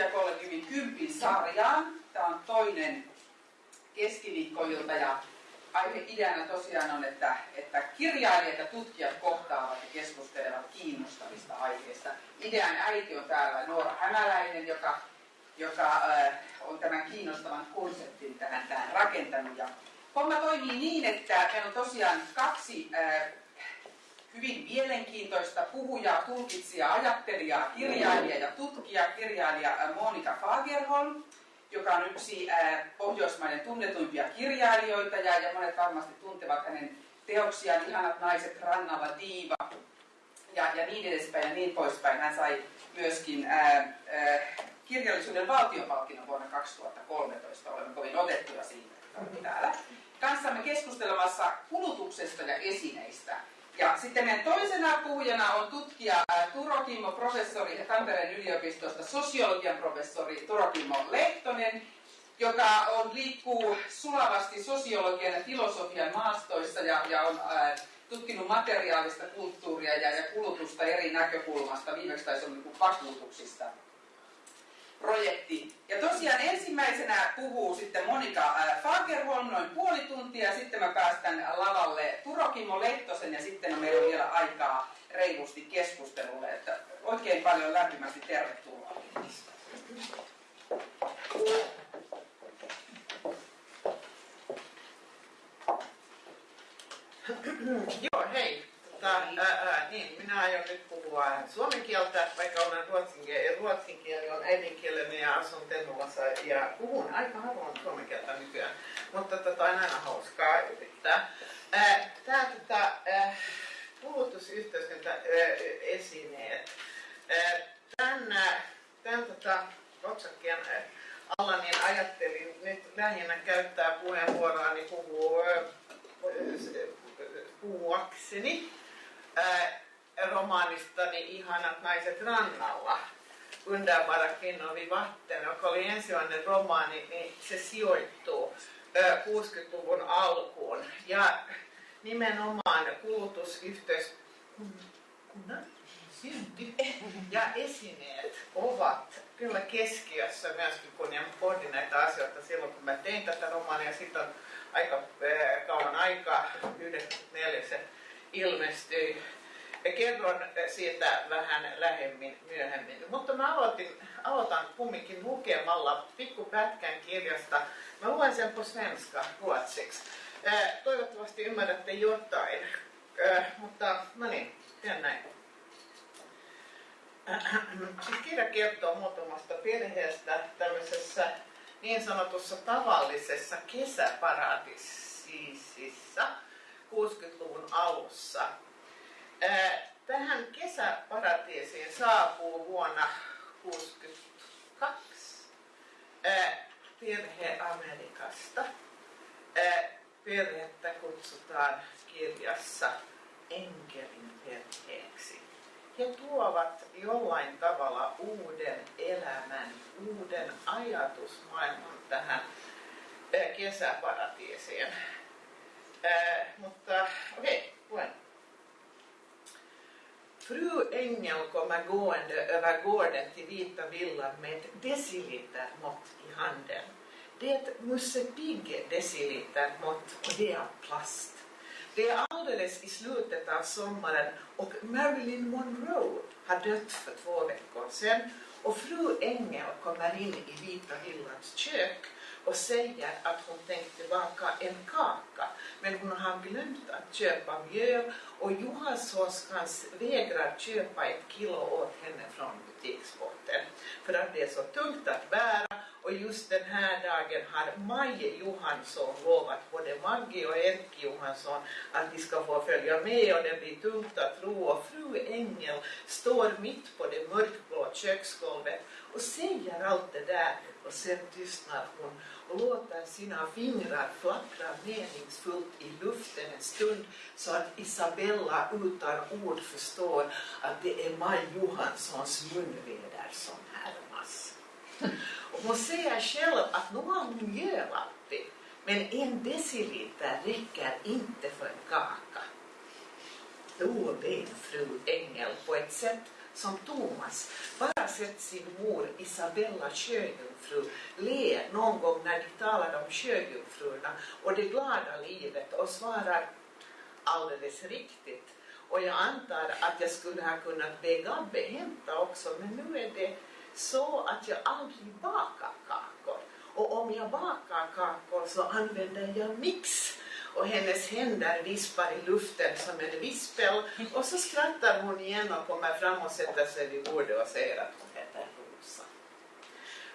tutkijakollegiumin kympin sarjaan. Tämä on toinen keskiviikkoilta ja aihe ideana tosiaan on, että, että kirjailijat ja tutkijat kohtaavat ja keskustelevat kiinnostavista aiheista. Idean äiti on täällä Noora Hämäläinen, joka, joka äh, on tämän kiinnostavan konseptin tähän, tähän rakentanut. Ja homma toimii niin, että meillä on tosiaan kaksi äh, hyvin mielenkiintoista puhujaa, tulkitsijaa, ajattelijaa, kirjailijaa ja tutkijaa, kirjailija Monika Fagerholm, joka on yksi äh, Pohjoismaiden tunnetuimpia kirjailijoita ja, monet varmasti tuntevat hänen teoksiaan Ihanat naiset rannalla, Diiva ja, ja niin edespäin ja niin poispäin. Hän sai myöskin ää, äh, ää, äh, kirjallisuuden valtiopalkinnon vuonna 2013. Olemme kovin otettuja siitä, täällä. Kanssamme keskustelemassa kulutuksesta ja esineistä. Ja sitten meidän toisena puhujana on tutkija Turo Kimmo, professori Tampereen yliopistosta, sosiologian professori Turo Kimmo Lehtonen, joka on, liikkuu sulavasti sosiologian ja filosofian maastoissa ja, ja on ää, tutkinut materiaalista kulttuuria ja, ja kulutusta eri näkökulmasta. Viimeksi taisi olla niin vakuutuksista projekti. Ja tosiaan ensimmäisenä puhuu sitten Monika äh, Fagerholm noin puoli tuntia, ja sitten mä päästän lavalle Turokimo Lehtosen, ja sitten meillä on vielä aikaa reilusti keskustelulle. Että oikein paljon lämpimästi tervetuloa. Joo, hei. Tota, ää, niin, minä aion nyt puhua suomen kieltä, vaikka olen ruotsin, ruotsin kieli on äidinkieleni ja asun Tennulassa ja puhun aika harvoin suomen kieltä nykyään, mutta tota, on aina hauskaa yrittää. Tämä tota, kulutusyhteiskunta esineet. Tämän, tämän tota, otsakkeen alla niin ajattelin nyt lähinnä käyttää puheenvuoroani puhua puhuakseni romaanistani Ihanat naiset rannalla. Underbara kvinnor vid vatten, joka oli ensimmäinen romaani, niin se sijoittuu 60-luvun alkuun. Ja nimenomaan kulutusyhteiskunnan synty ja esineet ovat kyllä keskiössä myöskin, kun mä pohdin näitä asioita silloin, kun mä tein tätä romaania. Sitten on aika kauan aikaa, 94 Ja kerron siitä vähän lähemmin myöhemmin. Mutta mä aloitin, aloitan kumminkin lukemalla pikkupätkän kirjasta. Mä luen sen på svenska ruotsiksi. Toivottavasti ymmärrätte jotain. Mutta no niin, teen näin. Siis kirja kertoo muutamasta perheestä tämmöisessä niin sanotussa tavallisessa kesäparatiisissa 60-luvun alussa. Tähän kesäparatiisiin saapuu vuonna 1962 perhe Amerikasta. Perhettä kutsutaan kirjassa enkelin perheeksi. He tuovat jollain tavalla uuden elämän, uuden ajatusmaailman tähän kesäparatiisiin. Äh, mutta okej, okay, poäng. Fru Engel kommer gående över gården till Vita villan med ett decilitermått i handen. Det är ett Musse Pigg decilitermått och det är av plast. Det är alldeles i slutet av sommaren och Marilyn Monroe har dött för två veckor sedan och fru Engel kommer in i Vita villans kök och säger att hon tänkte baka en kaka men hon har glömt att köpa mjöl och Johanssonskans vägrar köpa ett kilo åt henne från butiksbotten. för att det är så tungt att bära och just den här dagen har Maj Johansson lovat både Maggie och Erkki Johansson att de ska få följa med och det blir tungt att ro och fru Engel står mitt på det mörkblå köksgolvet och säger allt det där och sen tystnar hon och låter sina fingrar flackra meningsfullt i luften en stund så att Isabella utan ord förstår att det är Maj Johanssons munväder som härmas. Och hon säger själv att nu har hon mjöl alltid, men en deciliter räcker inte för en kaka. Då blev fru Engel på ett sätt som Thomas bara sett sin mor Isabella sjöjungfru le någon gång när de talar om sjöjungfrurna och det glada livet och svarar alldeles riktigt. Och jag antar att jag skulle ha kunnat be Gabbe hämta också, men nu är det så att jag aldrig bakar kakor. Och om jag bakar kakor så använder jag mix och hennes händer vispar i luften som en vispel och så skrattar hon igen och kommer fram och sätter sig vid bordet och säger att hon heter Rosa.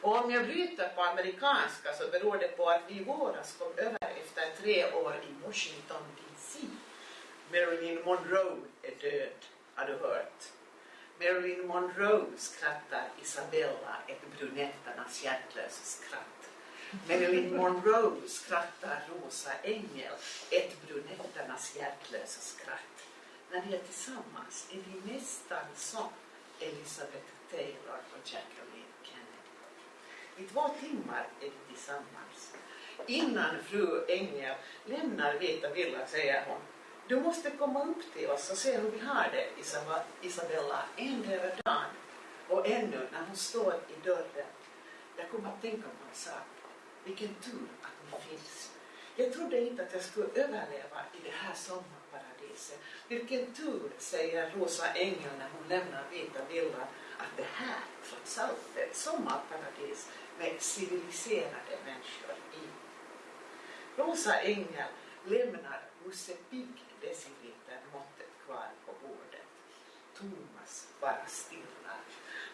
Och om jag bryter på amerikanska så beror det på att vi i våras kom över efter tre år i Washington DC. Marilyn Monroe är död, har du hört? Marilyn Monroe skrattar Isabella ett brunetternas hjärtlösa skratt. Marilyn Monroe skrattar Rosa Engel ett brunetternas hjärtlösa skratt. När ni är tillsammans är ni nästan som Elizabeth Taylor och Jacqueline Kennedy. I två timmar är vi tillsammans. Innan fru Engel lämnar Vita Villa säger hon du måste komma upp till oss och se hur vi har det, Isabella, en över dagen. Och ännu, när hon står i dörren, jag kommer att tänka på en sak. Vilken tur att ni finns. Jag trodde inte att jag skulle överleva i det här sommarparadiset. Vilken tur, säger Rosa Engel när hon lämnar Vita villan, att det här trots allt är ett sommarparadis med civiliserade människor i. Rosa Engel lämnar Musse Pigg deciliter måttet kvar på bordet. Thomas bara stirrar.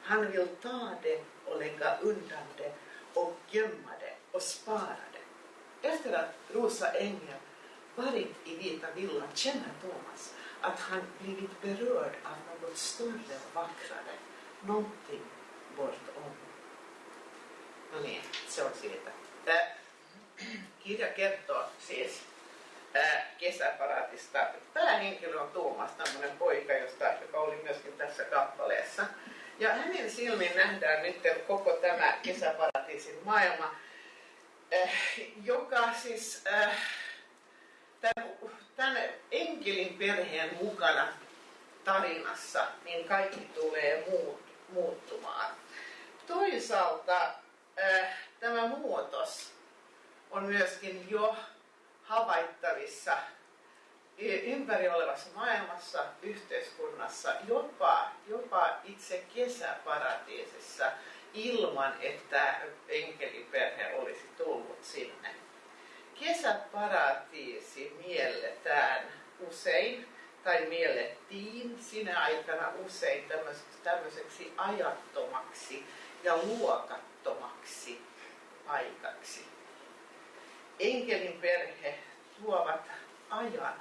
Han vill ta det och lägga undan det och gömma det och spara det. Efter att Rosa Engel varit i Vita villan känner Thomas att han blivit berörd av något större och vackrare, någonting bortom. No niin, se on siitä. Kirja kertoo siis kesäparaatista. Päähenkilö on Tuomas, tämmöinen poika, josta, joka oli myöskin tässä kappaleessa. Ja hänen silmin nähdään nyt koko tämä kesäparatiisin maailma, joka siis tämän, tämän enkelin perheen mukana tarinassa, niin kaikki tulee muut, muuttumaan. Toisaalta tämä muutos on myöskin jo havaittavissa ympäri olevassa maailmassa, yhteiskunnassa, jopa, jopa itse kesäparatiisissa ilman, että enkeliperhe olisi tullut sinne. Kesäparatiisi mielletään usein tai miellettiin sinä aikana usein tämmöiseksi, ajattomaksi ja luokattomaksi paikaksi enkelin perhe tuovat ajan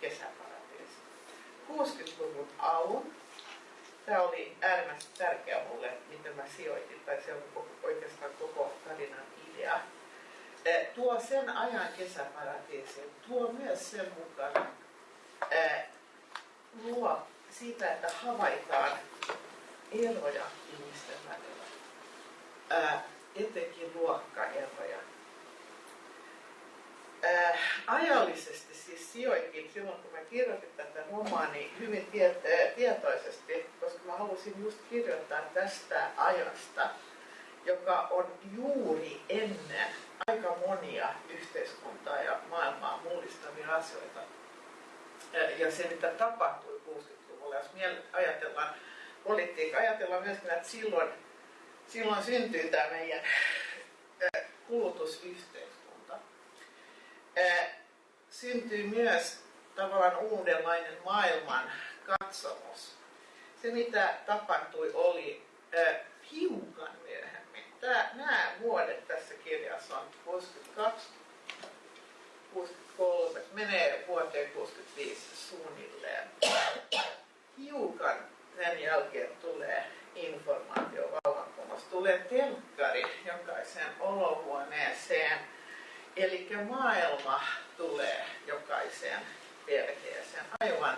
kesäparatiisiin. 60-luvun alun. Tämä oli äärimmäisen tärkeä mulle, miten mä sijoitin, tai se on oikeastaan koko tarinan idea. Tuo sen ajan kesäparatiisiin, tuo myös sen mukana luo siitä, että havaitaan eroja ihmisten välillä, etenkin luokkaeroja äh, ajallisesti siis sijoitin silloin, kun mä kirjoitin tätä romaania hyvin tiet- tietoisesti, koska mä halusin just kirjoittaa tästä ajasta, joka on juuri ennen aika monia yhteiskuntaa ja maailmaa mullistavia asioita. Ja se, mitä tapahtui 60-luvulla, jos ajatellaan politiikkaa, ajatellaan myös, että silloin, silloin syntyy tämä meidän kulutusyhteisö syntyy myös tavallaan uudenlainen maailman katsomus. Se mitä tapahtui oli äh, hiukan myöhemmin. Tää, nämä vuodet tässä kirjassa on 62, 63, menee vuoteen 65 suunnilleen. Hiukan sen jälkeen tulee informaatiovallankumous. Tulee telkkari jokaiseen olohuoneeseen Eli maailma tulee jokaiseen perheeseen aivan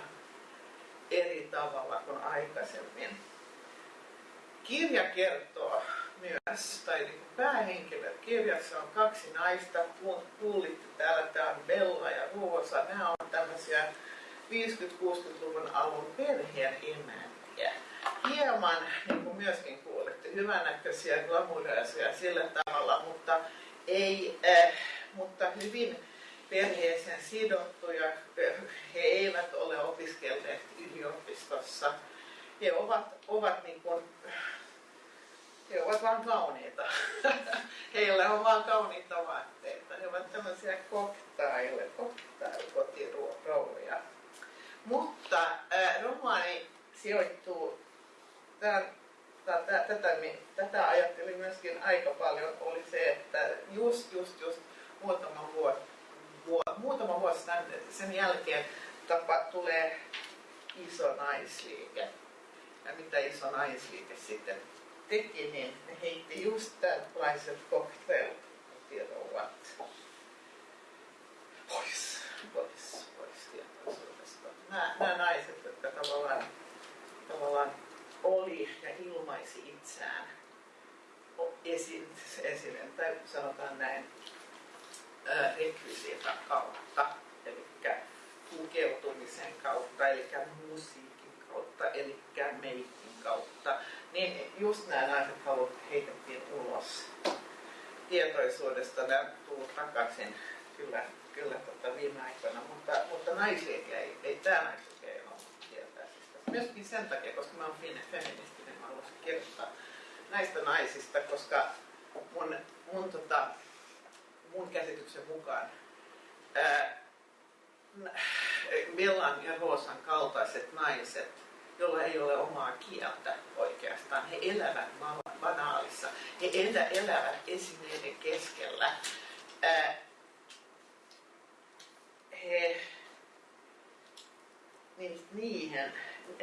eri tavalla kuin aikaisemmin. Kirja kertoo myös, tai niin päähenkilö kirjassa on kaksi naista, kuulitte täällä, tämä on Bella ja Ruosa, nämä on tämmöisiä 50-60-luvun alun perheen emäntiä. hieman, niin kuin myöskin kuulitte, hyvännäköisiä, glamureisia sillä tavalla, mutta, ei, äh, mutta hyvin perheeseen sidottuja. He eivät ole opiskelleet yliopistossa. He ovat, ovat niin kuin, he ovat vain kauniita. Heillä on vain kauniita vaatteita. He ovat tämmöisiä koktaille, kotiroulia. Mutta romaani sijoittuu, tämän, tätä, tätä, tätä ajattelin myöskin aika paljon, oli se, että just, just, just muutama vuosi, muutama vuosi sen jälkeen tapa, tulee iso naisliike. Ja mitä iso naisliike sitten teki, niin ne heitti just tällaiset cocktail-tiedouvat pois, pois, pois tietoisuudesta. Nämä, nämä naiset, jotka tavallaan, tavallaan oli ja ilmaisi itseään esin, esinen, tai sanotaan näin, rekvisiitan kautta, eli pukeutumisen kautta, eli musiikin kautta, eli meikin kautta, niin just nämä naiset halut heitettiin ulos tietoisuudesta. Nämä tullut takaisin kyllä, kyllä tota viime aikoina, mutta, mutta naisliike ei, ei tämä naisliike ei ole tietää. Myöskin sen takia, koska mä oon feministinen, mä haluaisin kirjoittaa näistä naisista, koska mun, mun, tota, mun käsityksen mukaan ää, Bellan ja Roosan kaltaiset naiset jolla ei ole omaa kieltä oikeastaan. He elävät banaalissa. He elä, elävät esineiden keskellä. Ää, he, niin, niihin,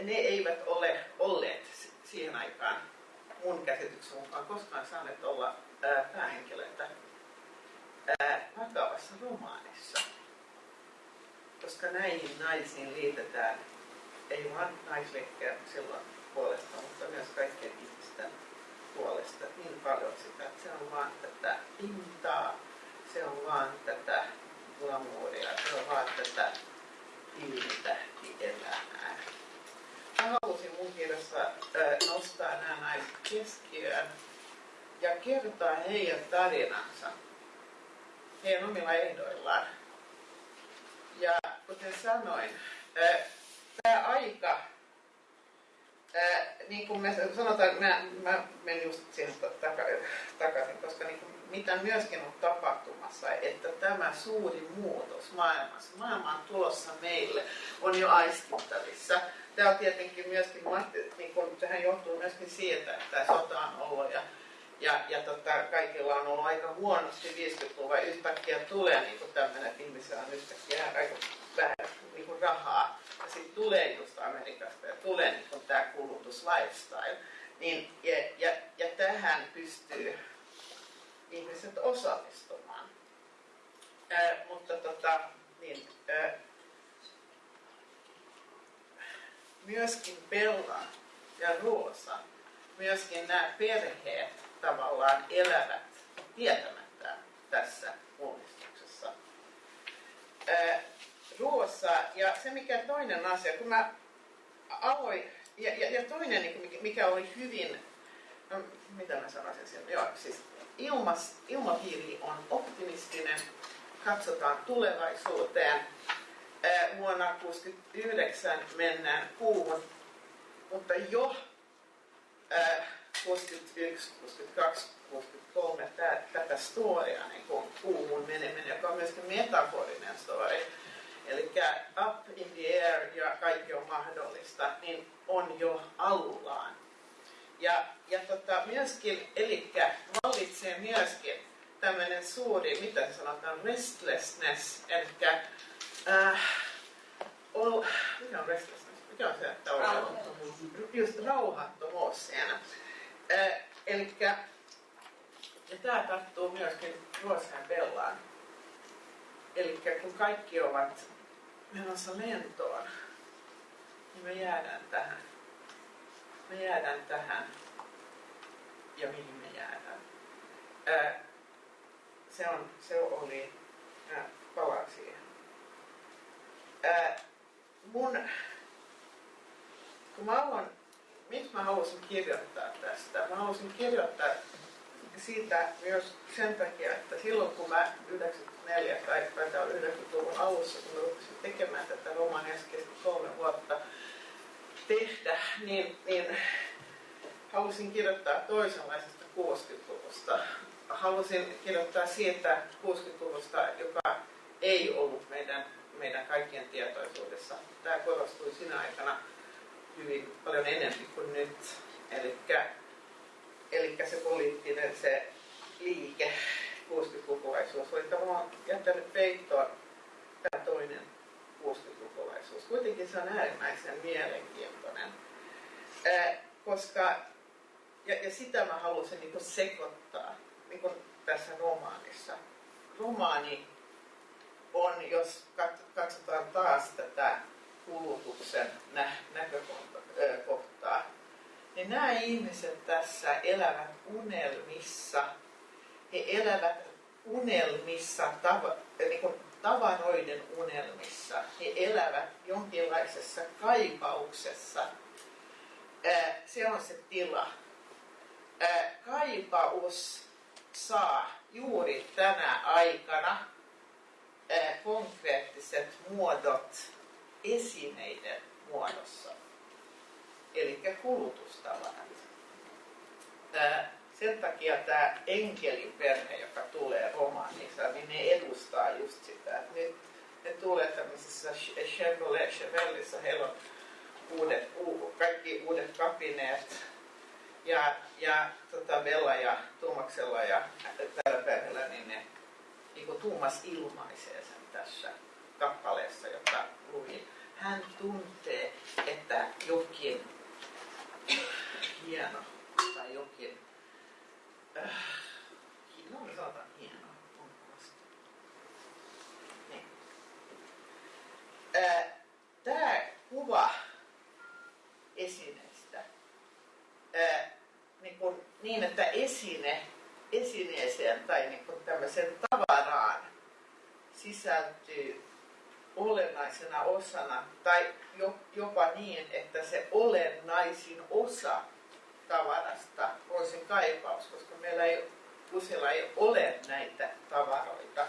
ne eivät ole olleet siihen aikaan mun käsityksen mukaan koskaan saaneet olla ää, päähenkilöitä ää, vakavassa romaanissa. Koska näihin naisiin liitetään ei vain naisliikkeen silloin puolesta, mutta myös kaikkien ihmisten puolesta niin paljon sitä, että se on vaan tätä pintaa, se on vaan tätä glamouria, se on vaan tätä elämää. Mä halusin mun kirjassa nostaa nämä naiset keskiöön ja kertoa heidän tarinansa heidän omilla ehdoillaan. Ja kuten sanoin, tämä aika, niin kuin me sanotaan, mä, mä menen just siihen takaisin, koska niin kuin, mitä myöskin on tapahtumassa, että tämä suuri muutos maailmassa, maailma on tulossa meille, on jo aistittavissa. Tämä on tietenkin myöskin, niin kuin, tähän johtuu myöskin siitä, että sota on ollut ja ja, ja tota, kaikilla on ollut aika huonosti 50-luvulla yhtäkkiä tulee niin tämmöinen, että ihmisillä on yhtäkkiä aika vähän niin kuin rahaa ja sitten tulee just Amerikasta ja tulee niin tämä kulutus lifestyle, niin, ja, ja, ja tähän pystyy ihmiset osallistumaan. Ää, mutta tota, niin, ää, myöskin Bella ja Roosa, myöskin nämä perheet tavallaan elävät tietämättä tässä uudistuksessa. Ruossa. Ja se mikä toinen asia, kun mä aloin, ja, ja, ja toinen niin mikä oli hyvin, no, mitä mä sanoisin sen, joo, siis ilmas, ilmapiiri on optimistinen, katsotaan tulevaisuuteen. Vuonna 1969 mennään kuuhun, mutta jo ää, 61, 62, 63 tää, tätä storia, niin kuin kuuhun meneminen, joka on myöskin metaforinen story, eli up in the air ja kaikki on mahdollista, niin on jo alullaan. Ja, ja tota, myöskin, eli vallitsee myöskin tämmöinen suuri, mitä sanotaan, restlessness, eli äh, ol, mikä on restlessness? Mikä on se, että on rauhattomuus. Just rauhattomuus siinä. Äh, eli ja tämä tarttuu myöskin Ruosan Bellaan. Eli kun kaikki ovat menossa lentoon, niin me jäädään tähän. Me jäädään tähän. Ja mihin me jäädään. Ää, se, on, se oli, ää, palaan siihen. Ää, mun, kun mä aloin miksi mä halusin kirjoittaa tästä? Mä halusin kirjoittaa siitä myös sen takia, että silloin kun mä 94 tai 90-luvun alussa, kun mä rupesin tekemään tätä romania, kesti kolme vuotta tehdä, niin, niin halusin kirjoittaa toisenlaisesta 60-luvusta. Halusin kirjoittaa siitä 60-luvusta, joka ei ollut meidän, meidän kaikkien tietoisuudessa. Tämä korostui siinä aikana hyvin paljon enemmän kuin nyt. Eli se poliittinen se liike, 60-lukulaisuus, oli tavallaan jättänyt peittoon tämä toinen 60-lukulaisuus. Kuitenkin se on äärimmäisen mielenkiintoinen, Ää, koska, ja, ja sitä mä halusin niin sekoittaa niin tässä romaanissa. Romaani on, jos katsotaan taas tätä kulutuksen nä- näkökohtaa, niin nämä ihmiset tässä elävät unelmissa. He elävät unelmissa, tava, niin kuin tavaroiden unelmissa. He elävät jonkinlaisessa kaipauksessa. Se on se tila. Kaipaus saa juuri tänä aikana konkreettiset muodot esineiden muodossa, eli kulutustavarat. Sen takia tämä enkeliperhe, joka tulee romaanissa, niin ne edustaa just sitä. Nyt ne tulee tämmöisessä Chevrolet Chevellissa, heillä on uudet, kaikki uudet kapineet. Ja, ja tota Bella ja Tuumaksella ja tällä perheellä, niin ne niin kuin Tuumas ilmaisee sen tässä kappaleessa, joka luin. Hän tuntee, että jokin hieno tai jokin, äh, no me sanotaan hieno, on Niin. Äh, Tämä kuva esineestä äh, niin, kuin, niin, että esine esineeseen tai niin kuin tämmöiseen tavaraan sisältyy olennaisena osana tai jopa niin, että se olennaisin osa tavarasta on se kaipaus, koska meillä ei useilla ei ole näitä tavaroita,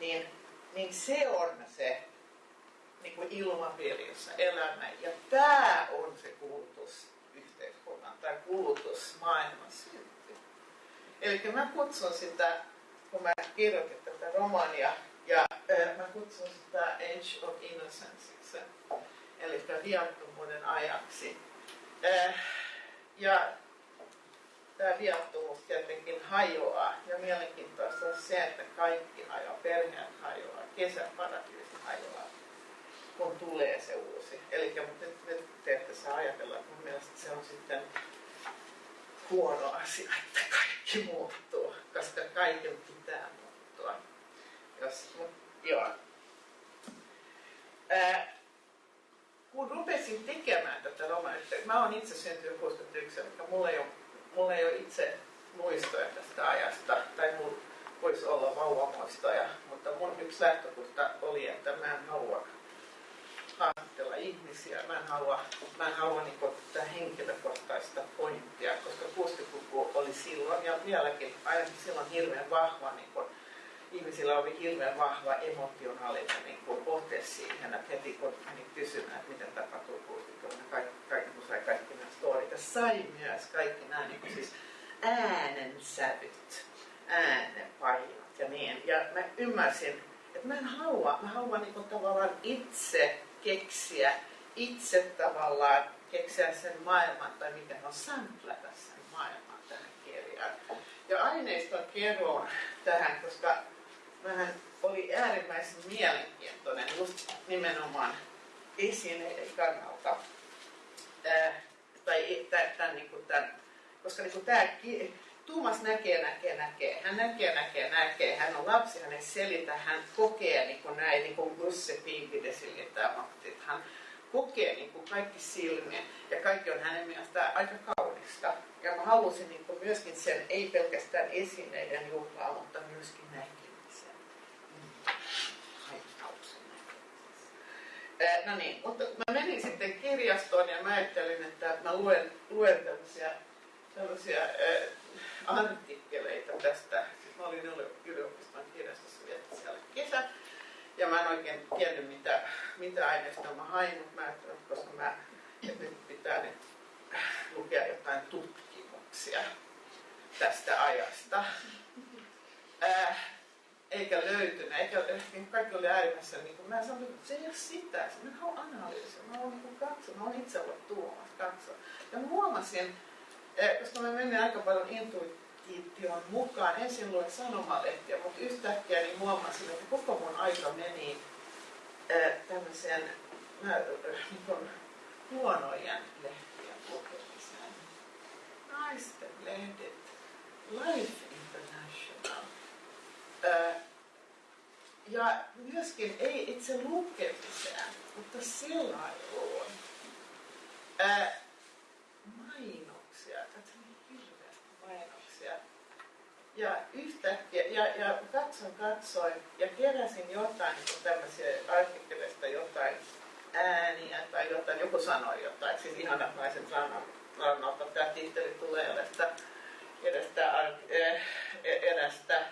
niin, niin se on se niin kuin ilmapiiri, jossa elämä. Ja tämä on se kulutusyhteiskunnan tai kulutusmaailman synty. Eli mä kutsun sitä, kun mä kirjoitin tätä romania, mä kutsun sitä Age of Innocence, eli viattomuuden ajaksi. Ja tämä viattomuus tietenkin hajoaa. Ja mielenkiintoista on se, että kaikki hajoaa, perheet hajoaa, kesäparatiisi hajoaa, kun tulee se uusi. Eli nyt, te ette saa ajatella, että mun mielestä se on sitten huono asia, että kaikki muuttuu, koska kaiken pitää muuttua. Jos, mut, joo. Ää, kun rupesin tekemään tätä romania, mä oon itse syntynyt 61, mutta mulla ei ole, mulla ei ole itse muistoja tästä ajasta, tai mulla voisi olla vauvamuistoja, mutta mun yksi lähtökohta oli, että mä en halua haastatella ihmisiä, mä en halua, mä en halua niin tätä henkilökohtaista pointtia, koska 60-luku oli silloin ja vieläkin ainakin silloin hirveän vahva niin ihmisillä oli hirveän vahva emotionaalinen niin kuin, ote siihen, että heti kun meni kysymään, että miten tapahtuu kulttuurilla, kaikki, kaikki, kun sai kaikki nämä storit, ja sai myös kaikki nämä niin kuin, siis äänensävyt, äänenpainot ja niin. Ja mä ymmärsin, että mä en halua, mä haluan niin kuin, tavallaan itse keksiä, itse tavallaan keksiä sen maailman, tai miten on sämplätä sen maailman tähän kirjaan. Ja aineiston kerron tähän, koska vähän oli äärimmäisen mielenkiintoinen just nimenomaan esineiden kannalta. Tai tämän, niin kuin tämän, koska niin kuin tämä Tuomas näkee, näkee, näkee. Hän näkee, näkee, näkee. Hän on lapsi, hän ei selitä. Hän kokee niin kuin näin, niin kuin Gusse Pimpidesilitämatti. Hän kokee niin kuin kaikki silmiä ja kaikki on hänen mielestään aika kaunista. Ja mä halusin niin kuin myöskin sen, ei pelkästään esineiden juhlaa, mutta myöskin näin No niin, mutta mä menin sitten kirja kirjastoon ja mä ajattelin, että mä luen, luen tämmöisiä, tämmöisiä äh, artikkeleita tästä. Siis mä olin yliopiston kirjastossa vietti siellä kesä. Ja mä en oikein tiennyt, mitä, mitä aineista mä hain, mutta mä ajattelin, koska mä, että nyt pitää nyt lukea jotain tutkimuksia tästä ajasta. Äh, eikä löytynyt, eikä niin kaikki oli äärimmäisen, niin kuin mä sanoin, että se ei ole sitä, mä haluan analyysiä, mä haluan niin katsoa, mä haluan itse olla tuomassa, katsoa. Ja mä huomasin, eh, koska mä menin aika paljon intuition mukaan, ensin luin sanomalehtiä, mutta yhtäkkiä niin huomasin, että koko mun aika meni äh, tämmöiseen äh, niin kuin huonojen lehtien lukemiseen. Naisten lehdet, Life ja myöskin ei itse lukemiseen, mutta selailuun. Mainoksia, katsoin hirveästi mainoksia. Ja yhtäkkiä, ja, ja katson, katsoin ja keräsin jotain niin tämmöisiä artikkeleista jotain ääniä tai jotain, joku sanoi jotain, siis ihanat naiset rannalta, tämä titteli tulee edestä, edestä, edestä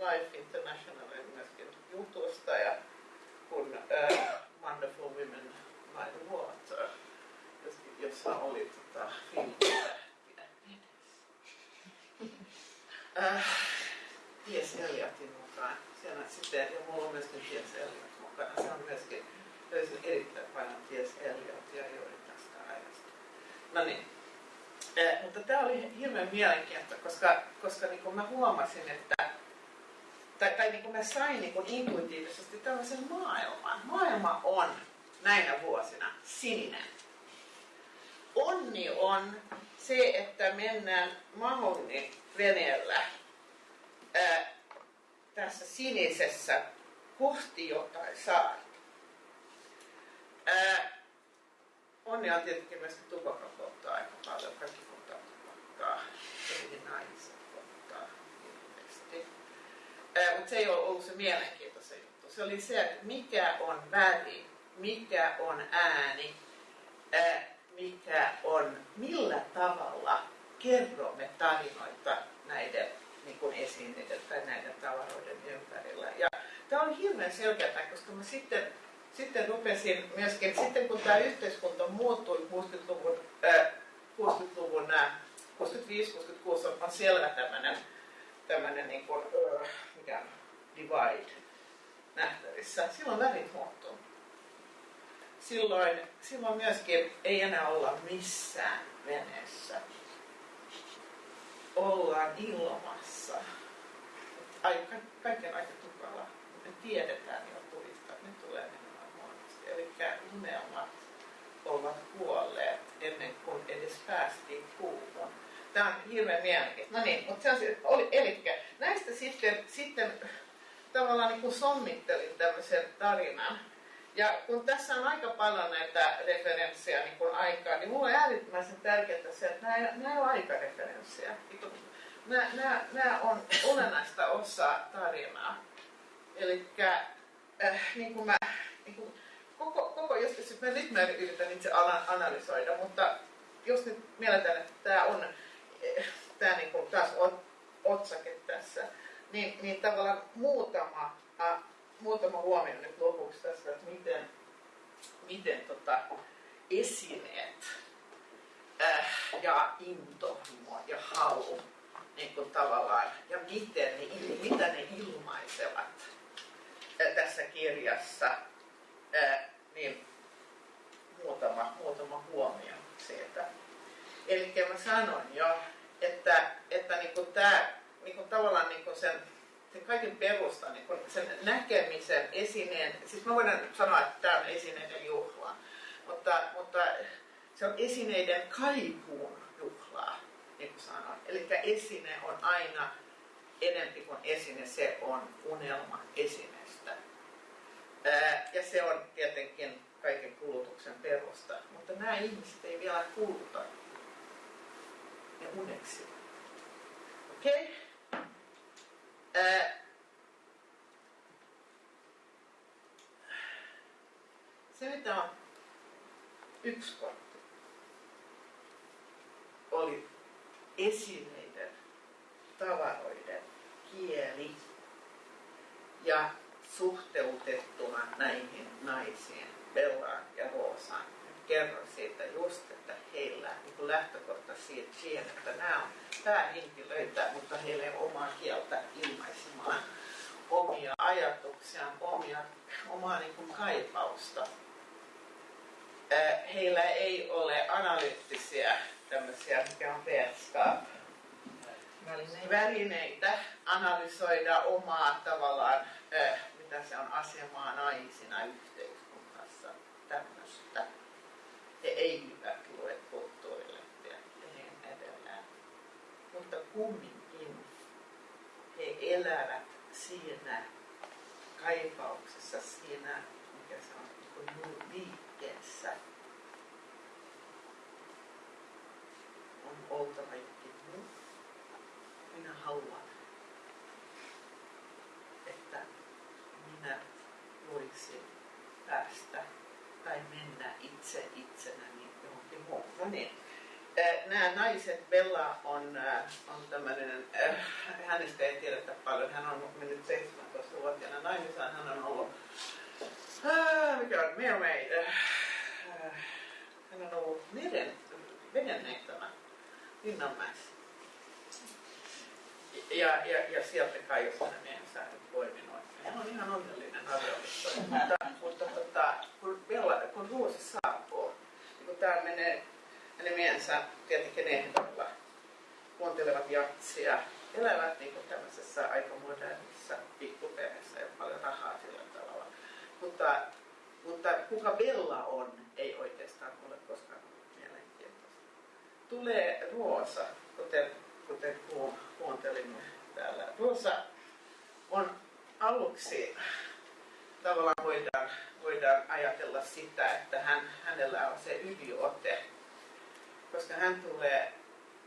Life Internationalin myöskin jutusta ja kun uh, Wonderful Women by the Water, jossa oli tota, Ties Eliotin mukaan. Siellä sitten, ja mulla on myöskin Ties Eliot mukana. Se on myöskin, löysin erittäin paljon Ties Eliotia juuri tästä ajasta. No niin. Eh, mutta tämä oli hirveän mielenkiintoista, koska, koska niin mä huomasin, että tai, tai niin kuin mä sain niin kuin intuitiivisesti tällaisen maailman. Maailma on näinä vuosina sininen. Onni on se, että mennään Mahonin veneellä ää, tässä sinisessä kohti jotain saarta. onni on tietenkin myös tupakan polttaa aika paljon. Kaikki polttaa tupakkaa. Ilmeisesti. Mutta se ei ole ollut se mielenkiintoinen juttu. Se oli se, että mikä on väri, mikä on ääni, ää, mikä on, millä tavalla kerromme tarinoita näiden niin kuin esineiden tai näiden tavaroiden ympärillä. Ja tämä on hirveän selkeää, koska mä sitten, sitten rupesin myöskin, sitten kun tämä yhteiskunta muuttui 60-luvun, äh, 60-luvun äh, 65-66 on, on selvä tämmöinen tämmöinen niin kuin, uh, mikä divide nähtävissä. Silloin värit muuttuu. Silloin, silloin myöskin ei enää olla missään veneessä. Ollaan ilmassa. Aika, kaiken aika tukala. Me tiedetään jo tulista, että ne tulee menemään huonosti. Eli unelmat ovat kuolleet ennen kuin edes päästiin kuuhun Tämä on hirveän mielenkiintoista. No niin, mutta se on, oli, eli näistä sitten, sitten tavallaan niin kuin sommittelin tämmöisen tarinan. Ja kun tässä on aika paljon näitä referenssejä niin kuin aikaa, niin mulle on äärimmäisen tärkeää se, että nämä, nämä ei ole aikareferenssejä. Nämä, nämä, nämä on olennaista osaa tarinaa. Eli äh, niin kuin mä, niin kuin, koko, koko joskus, mä nyt mä yritän itse analysoida, mutta jos nyt mielletään, että tämä on tämä niin kuin taas otsake tässä, niin, niin tavallaan muutama, äh, muutama huomio nyt lopuksi tästä, että miten, miten tota, esineet äh, ja intohimo ja halu niin kuin tavallaan, ja miten ne, mitä ne ilmaisevat äh, tässä kirjassa, äh, niin muutama, muutama huomio siitä. Eli mä sanoin jo, että, että niin kuin tämä niin kuin tavallaan niin kuin sen, sen kaiken perusta, niin kuin sen näkemisen esineen, siis mä voin sanoa, että tämä on esineiden juhla, mutta, mutta se on esineiden kaipuun juhlaa, niin kuin sanoin. Eli esine on aina enempi kuin esine, se on unelma esineestä. Ja se on tietenkin kaiken kulutuksen perusta, mutta nämä ihmiset ei vielä kuluta ja uneksi. Okei? Okay? se mitä on yksi kortti oli esineiden, tavaroiden kieli ja suhteutettuna näihin naisiin, Bellaan ja Roosaan. Kerron siitä just, että heillä niin lähtökohta siihen, että nämä on päähenkilöitä, mutta heillä ei ole omaa kieltä ilmaisemaan omia ajatuksiaan, omia, omaa niin kuin kaipausta. Heillä ei ole analyyttisiä tämmöisiä, mikä on välineitä. välineitä analysoida omaa tavallaan, mitä se on asemaa naisina yhteiskunnassa, tämmöistä. He eivät lue kulttuurilehtiä ja niin edelleen. Mutta kumminkin he elävät siinä kaipauksessa, siinä, mikä se on, niin liikkeessä. On oltava jokin muu. Minä haluan, että minä voisin päästä tai mennä itse itsenäni niin. Nämä naiset, Bella on, on tämmöinen, hänestä ei tiedetä paljon, hän on mennyt 17-vuotiaana naimisaan, hän on ollut, mikä on, mermaid, hän on ollut meren, vedenneittämä Linnanmäessä. Ja, ja, ja sieltä kai jos hänen miehensä poiminut. Hän on ihan onnellinen avioliitto. mutta, mutta tota, kun, Bella, kun Ruusi saapuu, niin kun täällä menee miehensä tietenkin ehdolla, kuuntelevat jatsia, elävät niin kuin tämmöisessä aika modernissa pikkuperheessä, ole paljon rahaa sillä tavalla. Mutta, mutta kuka Bella on, ei oikeastaan ole koskaan ollut mielenkiintoista. Tulee Roosa, kuten, kuten kuuntelimme täällä. Roosa on aluksi tavallaan voidaan, voidaan ajatella sitä, että hän, hänellä on se yliote koska hän tulee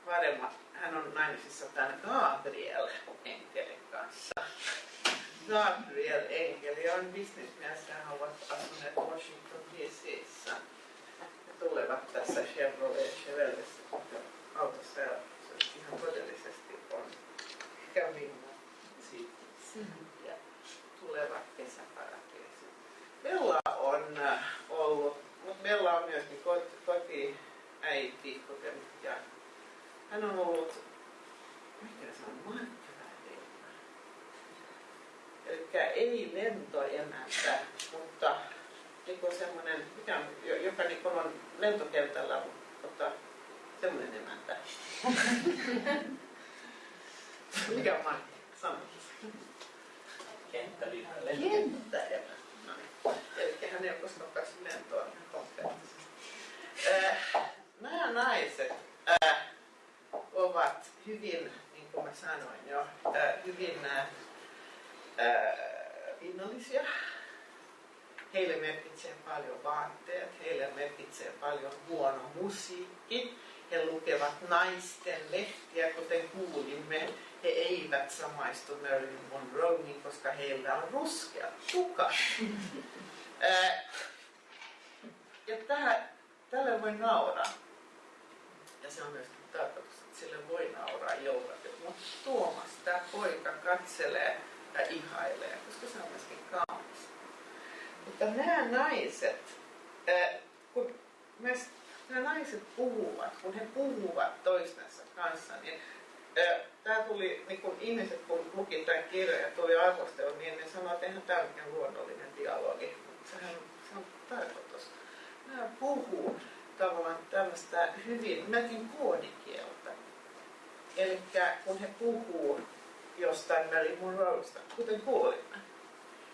paremmat, hän on naimisissa tämän Gabriel Enkelin kanssa. Gabriel Enkeli on bisnesmies he ovat asuneet Washington DCissä. He tulevat tässä Chevrolet Chevrolessa autossa ja se ihan todellisesti on käyminen ja tulevat kesäparatiisiin. Bella on ollut, mutta Bella on myöskin koti äiti kokenut ja hän on ollut, mikä se on, markkinaelämä. Eli ei lentoemäntä, mutta niin semmoinen, mikä on, joka niin on lentokentällä, mutta semmoinen emäntä. mikä on markkina? Sano. Kenttäemäntä. Kenttäemäntä. No niin. Eli hän ei ole koskaan päässyt lentoon konkreettisesti. Äh, nämä naiset äh, ovat hyvin, niin kuin mä sanoin jo, äh, hyvin äh, pinnallisia. Heille merkitsee paljon vaatteet, heille merkitsee paljon huono musiikki. He lukevat naisten lehtiä, kuten kuulimme. He eivät samaistu Marilyn Monroein, koska heillä on ruskea tuka. äh, ja tähän, tälle voi nauraa ja se on myös tarkoitus, että sille voi nauraa jollakin. Mutta Tuomas, tämä poika, katselee ja ihailee, koska se on myöskin kaunis. Mutta nämä naiset, kun nämä naiset puhuvat, kun he puhuvat toistensa kanssa, niin tämä tuli, niin kun ihmiset kun luki tämän kirjan ja tuli arvostelu, niin ne sanoivat, että eihän tämä ole luonnollinen dialogi, mutta sehän se on tarkoitus. Nämä puhuu tavallaan tämmöistä hyvin, melkein koodikieltä. Eli kun he puhuu jostain Mary Monroesta, kuten kuulimme,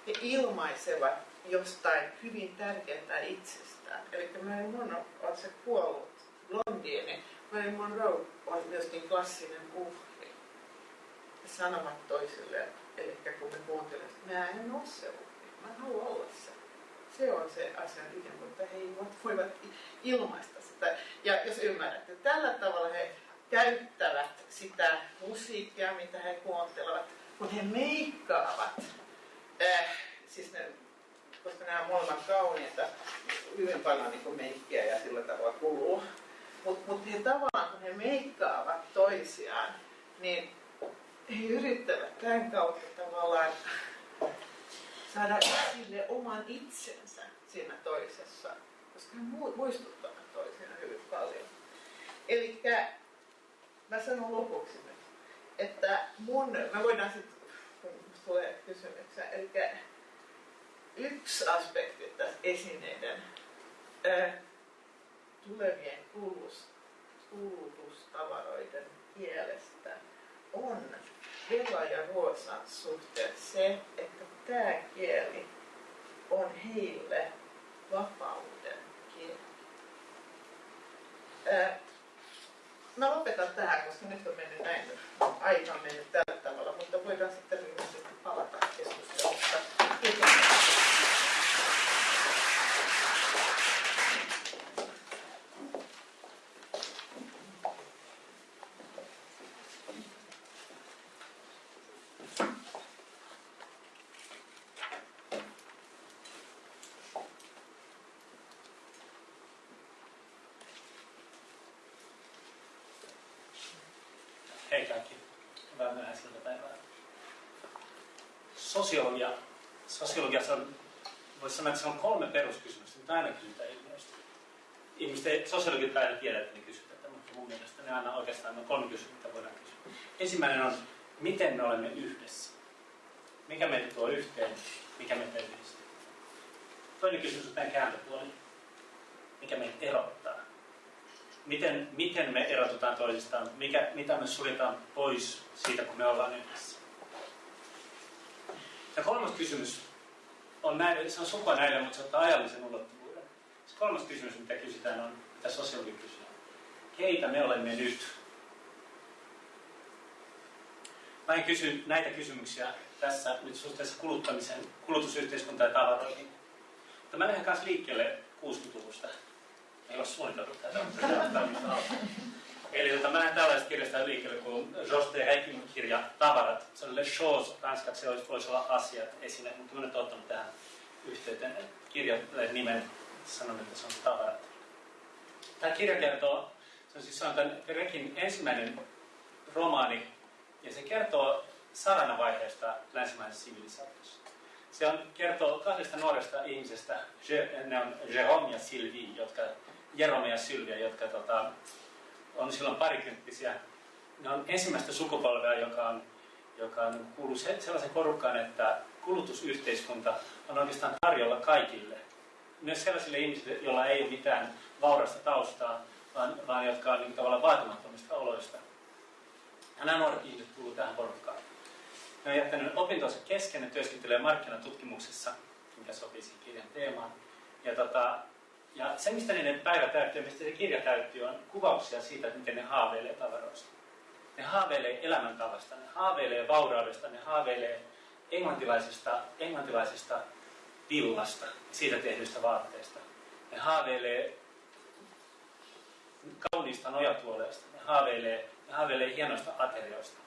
he ilmaisevat jostain hyvin tärkeää itsestään. Eli Mary Monroe on se kuollut blondiini. Mary Monroe on myöskin klassinen uhri. He sanovat toisilleen, eli kun me kuuntelemme, että mä en ole se uhri, mä haluan olla se se on se asian ydin, mutta he voivat ilmaista sitä. Ja jos ymmärrätte, tällä tavalla he käyttävät sitä musiikkia, mitä he kuuntelevat, kun he meikkaavat, äh, siis ne koska nämä molemmat kauniita, hyvin paljon niin meikkiä ja sillä tavalla kuluu. Mutta mut he tavallaan, kun he meikkaavat toisiaan, niin he yrittävät tämän kautta tavallaan saada sille oman itsensä siinä toisessa, koska he muistuttavat toisiaan hyvin paljon. Eli mä sanon lopuksi nyt, että mun, me voidaan sitten, kun tulee kysymyksiä, eli yksi aspekti tässä esineiden ää, tulevien kulutustavaroiden kielestä on Vela ja Ruosan suhteen se, että tämä kieli on heille vapauden kieli. Mä lopetan tähän, koska nyt on mennyt näin, aika on mennyt tällä tavalla, mutta voidaan sitten palata keskustelusta. Kiitos. Sosiologia, sosiologiassa on, voisi sanoa, että se on kolme peruskysymystä, mitä aina kysytään ilmiöistä. Ihmiset ei, sosiologit aina tiedä, että ne kysytään mutta mun mielestä ne aina oikeastaan on kolme kysymystä, voidaan kysyä. Ensimmäinen on, miten me olemme yhdessä? Mikä meitä tuo yhteen? Mikä meitä yhdistää? Toinen kysymys on tämän kääntöpuoli. Mikä meitä erottaa? Miten, miten me erotutaan toisistaan? Mikä, mitä me suljetaan pois siitä, kun me ollaan yhdessä? Ja kolmas kysymys on näille, se on sukua näille, mutta se ottaa ajallisen ulottuvuuden. Se kolmas kysymys, mitä kysytään, on, mitä sosiologi kysyy. Keitä me olemme nyt? Mä en kysy näitä kysymyksiä tässä nyt suhteessa kuluttamisen, kulutusyhteiskunta ja tavaroihin. Mutta mä lähden kanssa liikkeelle 60-luvusta. Ei ole suunniteltu tätä, Eli tota, mä näen tällaista kirjasta liikkeelle kuin Jos de kirja Tavarat. Se on Le Chose, ranskaksi se voisi olla asiat esine, mutta mä nyt ottanut tähän yhteyteen kirjan nimen, sanon, että se on Tavarat. Tämä kirja kertoo, se on siis se on tämän Reikin ensimmäinen romaani, ja se kertoo saranavaiheesta länsimaisessa sivilisaatiossa. Se on, kertoo kahdesta nuoresta ihmisestä, ne on Jérôme ja Sylvie, jotka, Jerome ja Sylvia, jotka tota, on silloin parikymppisiä. Ne on ensimmäistä sukupolvea, joka, on, joka on, kuuluu sellaisen porukkaan, että kulutusyhteiskunta on oikeastaan tarjolla kaikille. Myös sellaisille ihmisille, joilla ei ole mitään vaurasta taustaa, vaan, vaan jotka on niin tavallaan vaatimattomista oloista. Ja nämä nuoret ihmiset kuuluvat tähän porukkaan. Ne on jättänyt opintonsa kesken, ne työskentelee markkinatutkimuksessa, mikä sopii siihen kirjan teemaan. Ja tota, ja se, mistä niiden päivä täyttyy, mistä se kirja täyttyy, on kuvauksia siitä, että miten ne haaveilee tavaroista. Ne haaveilee elämäntavasta, ne haaveilee vauraudesta, ne haaveilee englantilaisesta, englantilaisesta villasta siitä tehdyistä vaatteista. Ne haaveilee kauniista nojatuoleista, ne haaveilee, ne haaveilee hienoista aterioista.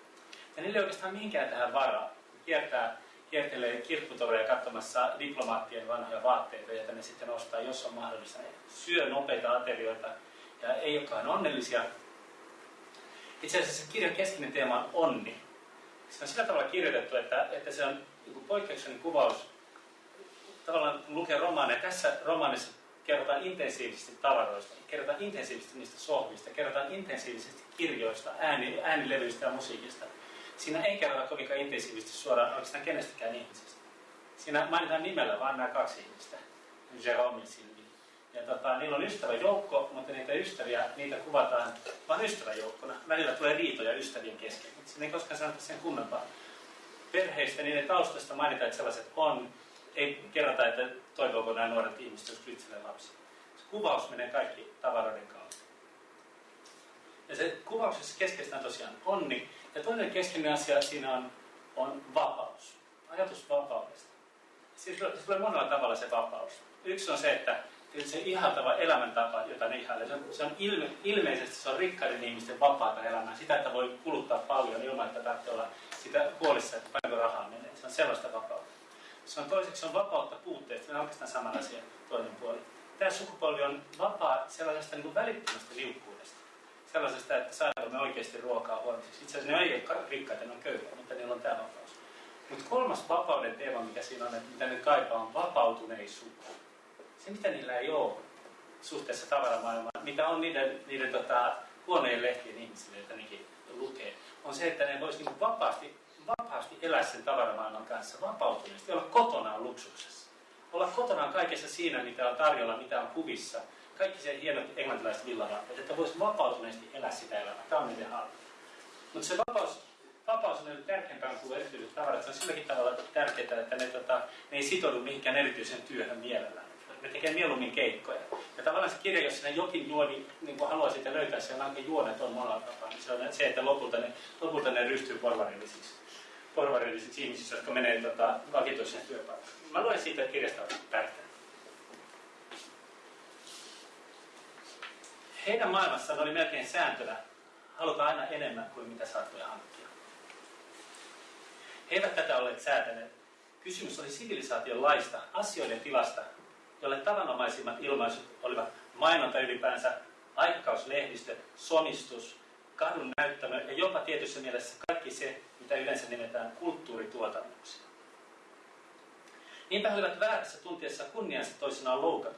Ja niille ei oikeastaan minkään tähän varaa. Ne kiertää kiertelee kirpputoreja katsomassa diplomaattien vanhoja vaatteita, joita ne sitten ostaa, jos on mahdollista. Ne syö nopeita aterioita ja ei olekaan onnellisia. Itse asiassa kirjan keskeinen teema on onni. Se on sillä tavalla kirjoitettu, että, että se on niin poikkeuksellinen kuvaus. Tavallaan lukee romaaneja. Tässä romaanissa kerrotaan intensiivisesti tavaroista, kerrotaan intensiivisesti niistä sohvista, kerrotaan intensiivisesti kirjoista, ääni, äänilevyistä ja musiikista siinä ei kerrota kovinkaan intensiivisesti suoraan oikeastaan kenestäkään ihmisestä. Siinä mainitaan nimellä vain nämä kaksi ihmistä, Jerome ja Silvi. Ja tota, niillä on ystäväjoukko, mutta niitä ystäviä, niitä kuvataan vain ystäväjoukkona. Välillä tulee riitoja ystävien kesken, mutta siinä ei koskaan sanota sen kummempaa. Perheistä, niiden taustasta mainitaan, että sellaiset on. Ei kerrota, että toivooko nämä nuoret ihmiset, jos itselleen lapsi. Se kuvaus menee kaikki tavaroiden kautta. Ja se kuvauksessa keskeistä on tosiaan onni, ja toinen keskeinen asia siinä on, on vapaus. Ajatus vapaudesta. Siis tulee monella tavalla se vapaus. Yksi on se, että se ihaltava elämäntapa, jota ne ihailee, se on, se on ilme, ilmeisesti se on rikkaiden ihmisten vapaata elämää. Sitä, että voi kuluttaa paljon ilman, että tarvitsee olla sitä huolissa, että paljonko rahaa menee. Se on sellaista vapautta. Se on toiseksi se on vapautta puutteesta, se on oikeastaan asia toinen puoli. Tämä sukupolvi on vapaa sellaisesta niin välittömästä liukkuudesta. Sellaisesta, että saadaanko me oikeasti ruokaa huomiseksi. Itse asiassa ne ei ole rikkaita, ne on köyhiä, mutta niillä on tämä vapaus. Mutta kolmas vapauden teema, mikä siinä on, että mitä ne kaipaa, on vapautuneisuus. Se, mitä niillä ei ole suhteessa tavaramaailmaan, mitä on niiden, niiden tota, huoneen lehtien ihmisille, joita nekin lukee, on se, että ne voisi niin vapaasti, vapaasti elää sen tavaramaailman kanssa vapautuneesti, olla kotonaan luksuksessa. Olla kotonaan kaikessa siinä, mitä on tarjolla, mitä on kuvissa. Kaikki se hienot englantilaiset villavaatteet, että voisi vapautuneesti elää sitä elämää. Tämä on niiden halu. Mutta se vapaus, vapaus on nyt tärkeämpää kuin erityiset tavarat. Se on silläkin tavalla tärkeää, että ne, tota, ne ei sitoudu mihinkään erityisen työhön mielellään ne tekee mieluummin keikkoja. Ja tavallaan se kirja, jos sinä jokin juoni niin kuin haluaisit löytää, siellä on juonet on monella tapaa, niin se on se, että lopulta ne, lopulta ne ryhtyy porvarillisiksi, porvarillisiksi ihmisiksi, jotka menee tota, vakituiseen työpaikkaan. Mä luen siitä kirjasta tärkeää. Heidän maailmassaan oli melkein sääntönä halutaan aina enemmän kuin mitä saattoi hankkia. He eivät tätä olleet säätäneet. Kysymys oli sivilisaation laista, asioiden tilasta, jolle tavanomaisimmat ilmaisut olivat mainonta ylipäänsä, aikakauslehdistö, somistus, kadun näyttämö ja jopa tietyssä mielessä kaikki se, mitä yleensä nimetään kulttuurituotannoksi. Niinpä he olivat väärässä tuntiessa kunniansa toisenaan loukata.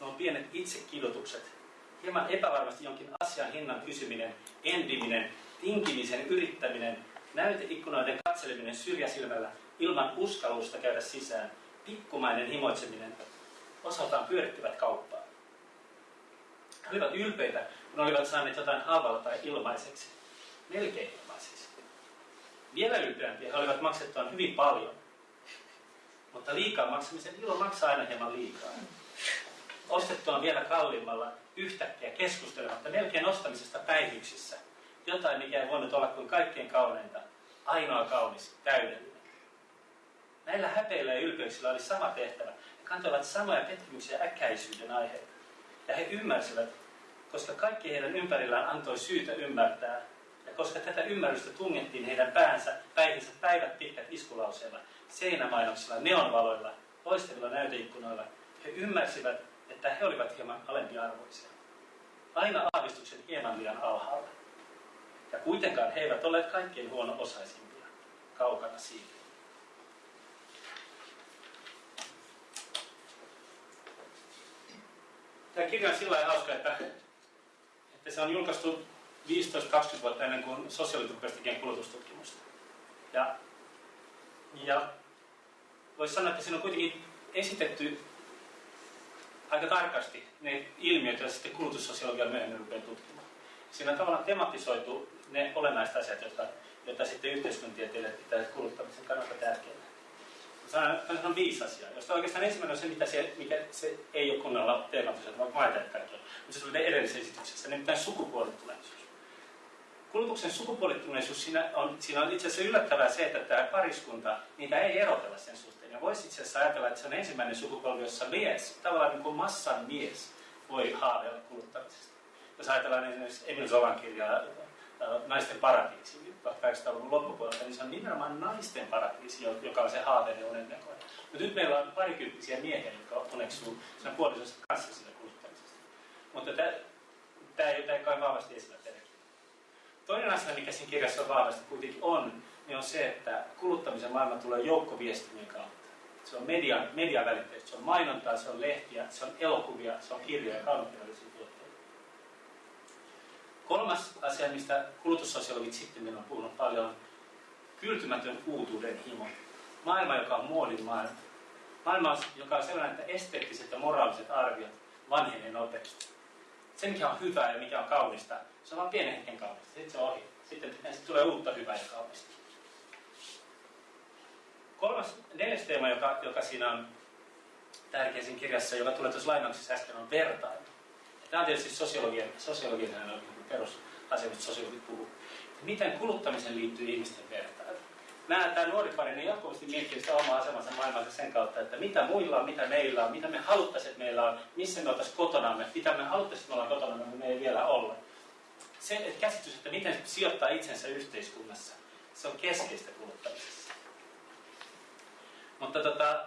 Nuo pienet itsekidotukset, hieman epävarmasti jonkin asian hinnan kysyminen, endiminen, tinkimisen yrittäminen, näyteikkunoiden katseleminen syrjäsilmällä ilman uskallusta käydä sisään, pikkumainen himoitseminen, osaltaan pyörittivät kauppaa. He olivat ylpeitä, kun olivat saaneet jotain halvalla tai ilmaiseksi. Melkein ilmaiseksi. Vielä ylpeämpiä he olivat maksettuaan hyvin paljon. Mutta liikaa maksamisen ilo maksaa aina hieman liikaa. Ostettuaan vielä kalliimmalla yhtäkkiä keskustelematta melkein ostamisesta päihyksissä. Jotain, mikä ei voinut olla kuin kaikkein kauneinta, ainoa kaunis, täydellinen. Näillä häpeillä ja ylpeyksillä oli sama tehtävä, kantoivat samoja pettymyksiä äkäisyyden aiheita. Ja he ymmärsivät, koska kaikki heidän ympärillään antoi syytä ymmärtää, ja koska tätä ymmärrystä tungettiin heidän päänsä, päihinsä päivät pitkät iskulauseilla, seinämainoksilla, neonvaloilla, loistavilla näyteikkunoilla, he ymmärsivät, että he olivat hieman alempiarvoisia. Aina aavistuksen hieman liian alhaalla. Ja kuitenkaan he eivät olleet kaikkein huono-osaisimpia, kaukana siitä. tämä kirja on sillä lailla hauska, että, että se on julkaistu 15-20 vuotta ennen kuin sosiaaliturpeista tekee kulutustutkimusta. Ja, ja voisi sanoa, että siinä on kuitenkin esitetty aika tarkasti ne ilmiöt, joita sitten kulutussosiologia myöhemmin rupeaa tutkimaan. Siinä on tavallaan tematisoitu ne olennaiset asiat, jotka, joita sitten yhteiskuntatieteilijät pitää kuluttamisen kannalta tärkeänä on, on viisi asiaa, josta oikeastaan ensimmäinen on se, mitä se, mikä se ei ole kunnolla teematisoitu, vaikka mä kaikki Mutta se tuli edellisessä esityksessä, nimittäin sukupuolittuneisuus. Kulutuksen sukupuolittuneisuus, siinä on, siinä on itse asiassa yllättävää se, että tämä pariskunta, niitä ei erotella sen suhteen. Ja voisi itse asiassa ajatella, että se on ensimmäinen sukupolvi, jossa mies, tavallaan niin kuin massan mies, voi haaveilla kuluttamisesta. Jos ajatellaan esimerkiksi Emil Zolan kirjaa naisten paratiisi 1800-luvun loppupuolelta, niin se on nimenomaan naisten paratiisi, joka on se haaveiden unennäkö. Mutta nyt meillä on parikymppisiä miehiä, jotka uneksuu sen puolisosta kanssa sitä kuluttamisesta. Mutta tämä ei, ei kai vahvasti esillä teille. Toinen asia, mikä siinä kirjassa on vahvasti kuitenkin on, niin on se, että kuluttamisen maailma tulee joukkoviestimien kautta. Se on median, mediavälitteistä, se on mainontaa, se on lehtiä, se on elokuvia, se on kirjoja, kaunokirjallisia Kolmas asia, mistä kulutussosiologit sitten on puhunut paljon, on kyltymätön uutuuden himo. Maailma, joka on muodin maailma. Maailma, joka on sellainen, että esteettiset ja moraaliset arviot vanhenee nopeasti. Se, mikä on hyvää ja mikä on kaunista, se on vain pienen hetken kaunista. Sitten se on ohi. Sitten, sitten tulee uutta hyvää ja kaunista. Kolmas, neljäs teema, joka, joka siinä on tärkeä siinä kirjassa, joka tulee tuossa lainauksessa äsken, on vertailu. Tämä on tietysti sosiologian, sosiologian perusasia, mistä sosiologit puhuu. Miten kuluttamisen liittyy ihmisten vertailu? Nämä, tämä nuori pari niin jatkuvasti miettii sitä omaa asemansa maailmassa sen kautta, että mitä muilla on, mitä meillä on, mitä me haluttaisiin, että meillä on, missä me oltaisiin kotonamme, mitä me haluttaisiin, että me ollaan kotonamme, me ei vielä olla. Se että käsitys, että miten sijoittaa itsensä yhteiskunnassa, se on keskeistä kuluttamisessa. Mutta tota,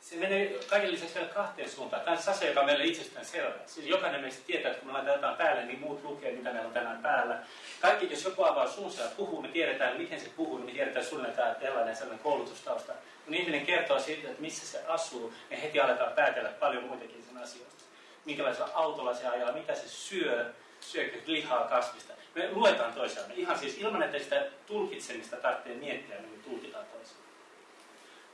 se menee kaiken lisäksi vielä kahteen suuntaan. Tämä on se asia, joka on meille itsestään selvä. Siis jokainen meistä tietää, että kun me laitetaan jotain päälle, niin muut lukee, mitä meillä on tänään päällä. Kaikki, jos joku avaa suunsa ja puhuu, me tiedetään, miten se puhuu, niin me tiedetään suunnilleen tämä tällainen sellainen koulutustausta. Kun ihminen kertoo siitä, että missä se asuu, niin heti aletaan päätellä paljon muitakin sen asioista. Minkälaisella autolla se ajaa, mitä se syö, syökö lihaa kasvista. Me luetaan toisiamme. Ihan siis ilman, että sitä tulkitsemista tarvitsee miettiä, niin me tulkitaan toisiamme.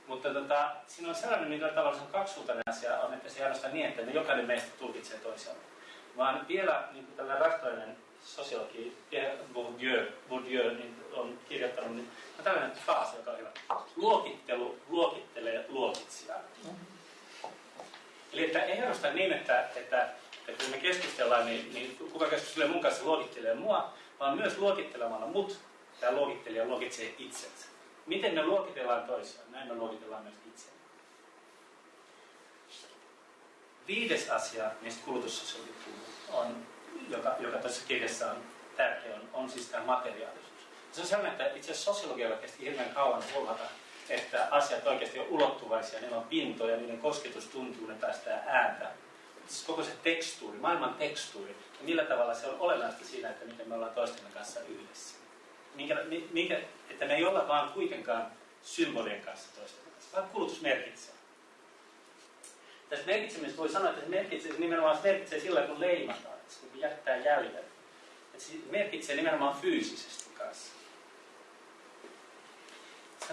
Mutta tota, siinä on sellainen, se on kaksisuuntainen asia, on, että se ei niin, että me jokainen meistä tulkitsee toisiamme. Vaan vielä niin kuin tällainen rastoinen sosiologi Pierre Bourdieu, Bourdieu niin on kirjoittanut, niin on tällainen faasi, joka on hyvä. Luokittelu luokittelee luokitsijaa. Eli että ainoastaan niin, että, että, että kun me keskustellaan, niin, niin kuka keskustelee mun kanssa luokittelee mua, vaan myös luokittelemalla mut, tämä luokittelija luokitsee itsensä. Miten me luokitellaan toisiaan? Näin me luokitellaan myös itseämme. Viides asia, mistä kulutussosiologi puhuu, on, joka, joka tässä kirjassa on tärkeä, on, on siis tämä materiaalisuus. Se on sellainen, että itse asiassa sosiologialla kesti hirveän kauan huomata, että asiat oikeasti on ulottuvaisia, niillä on pintoja, niiden kosketus tuntuu, ne päästää ääntä. Siis koko se tekstuuri, maailman tekstuuri, ja millä tavalla se on olennaista siinä, että miten me ollaan toistemme kanssa yhdessä minkä, minkä, että me ei olla vaan kuitenkaan symbolien kanssa toisten kanssa, vaan kulutus merkitsee. Tästä merkitsemistä voi sanoa, että se merkitsee, se nimenomaan se merkitsee sillä, kun leimataan, kun jättää jäljen. Että se merkitsee nimenomaan fyysisesti kanssa.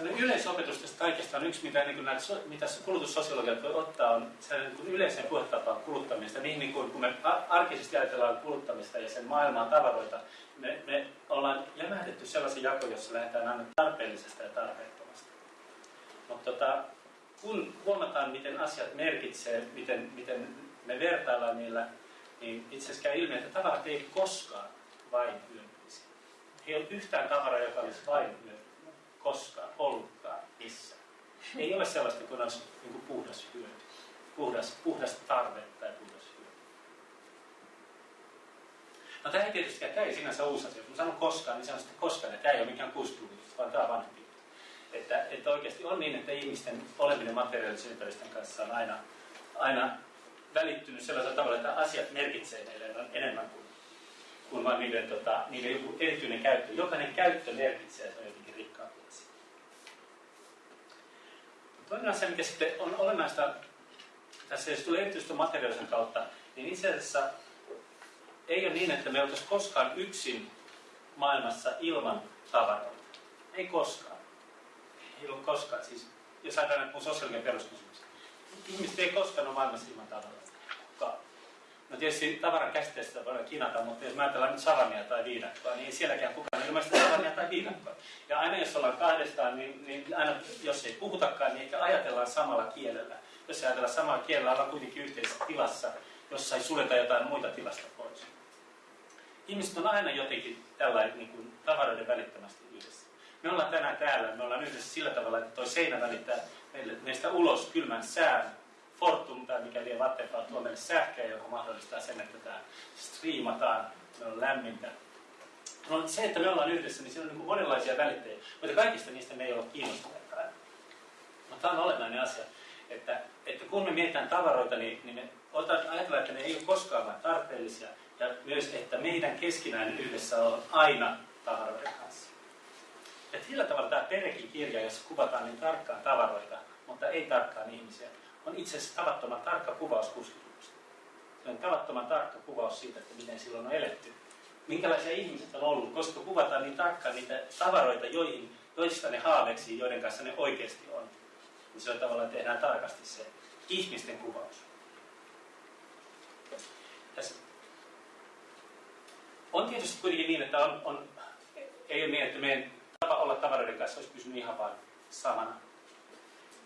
Yleisopetus tästä kaikesta on yksi, mitä, niin kuin näitä, mitä kulutussosiologiat voi ottaa, on niin yleisen puhetapaan kuluttamista. Niin, niin kuin, kun me arkisesti ajatellaan kuluttamista ja sen maailmaa tavaroita, me, me ollaan lämähdetty sellaisen jako, jossa lähdetään aina tarpeellisesta ja tarpeettomasta. Mutta tota, kun huomataan, miten asiat merkitsee, miten, miten me vertaillaan niillä, niin itse asiassa käy ilmi, että tavarat ei koskaan vain hyödyllisiä. Ei ole yhtään tavaraa, joka olisi vain hyödyllinen koskaan ollutkaan missään. Ei ole sellaista kuin olisi niin kuin puhdas hyöty, puhdas, puhdas tarve tai puhdas hyöty. No tämä ei tietysti, tämä ei sinänsä uusi asia. Jos mä sanon koskaan, niin sanon sitten koskaan, että tämä ei ole mikään 60 vaan tämä on vanhempi. Että, että oikeasti on niin, että ihmisten oleminen materiaalisen ympäristön kanssa on aina, aina välittynyt sellaisella tavalla, että asiat merkitsee meille enemmän kuin, kuin vain niiden, tota, niiden joku erityinen käyttö. Jokainen käyttö merkitsee, se on jotenkin rikkaampi asia. Toinen asia, mikä sitten on olennaista tässä, jos tulee erityisesti materiaalisen kautta, niin itse asiassa ei ole niin, että me oltaisiin koskaan yksin maailmassa ilman tavaroita. Ei koskaan. Ei ole koskaan. Siis, jos ajatellaan mun sosiaalinen peruskysymys. Ihmiset ei koskaan ole maailmassa ilman tavaroita. No tietysti tavaran käsitteestä voidaan kinata, mutta jos me ajatellaan nyt savania tai viinakkoa, niin ei sielläkään kukaan ilmaista savania tai viinakkoa. Ja aina jos ollaan kahdestaan, niin, niin aina jos ei puhutakaan, niin ehkä ajatellaan samalla kielellä. Jos ei ajatella samalla kielellä, ollaan kuitenkin yhteisessä tilassa, jossa ei suljeta jotain muita tilasta pois. Ihmiset on aina jotenkin tällainen niin kuin, tavaroiden välittömästi yhdessä. Me ollaan tänään täällä, me ollaan yhdessä sillä tavalla, että tuo seinä välittää meille, meistä ulos kylmän sään. Fortum tai mikä liian Vattenfall tuo meille sähköä, joka mahdollistaa sen, että tämä striimataan, me on lämmintä. No, se, että me ollaan yhdessä, niin siinä on niin monenlaisia välittäjiä, mutta kaikista niistä me ei ole kiinnostuneita. Mutta tämä on olennainen asia, että, että kun me mietitään tavaroita, niin, niin me ajatellaan, että ne ei ole koskaan vain tarpeellisia, ja myös, että meidän keskinäinen yhdessä on aina tavaroiden kanssa. Ja sillä tavalla tämä Perekin kirja, jossa kuvataan niin tarkkaan tavaroita, mutta ei tarkkaan ihmisiä, on itse asiassa tavattoman tarkka kuvaus 60 Se on tavattoman tarkka kuvaus siitä, että miten silloin on eletty. Minkälaisia ihmiset on ollut, koska kuvataan niin tarkkaan niitä tavaroita, joihin, joista ne haaveksii, joiden kanssa ne oikeasti on. Niin se on tavallaan tehdään tarkasti se ihmisten kuvaus. Tässä on tietysti kuitenkin niin, että on, on, ei ole niin, että meidän tapa olla tavaroiden kanssa olisi pysynyt ihan vain samana.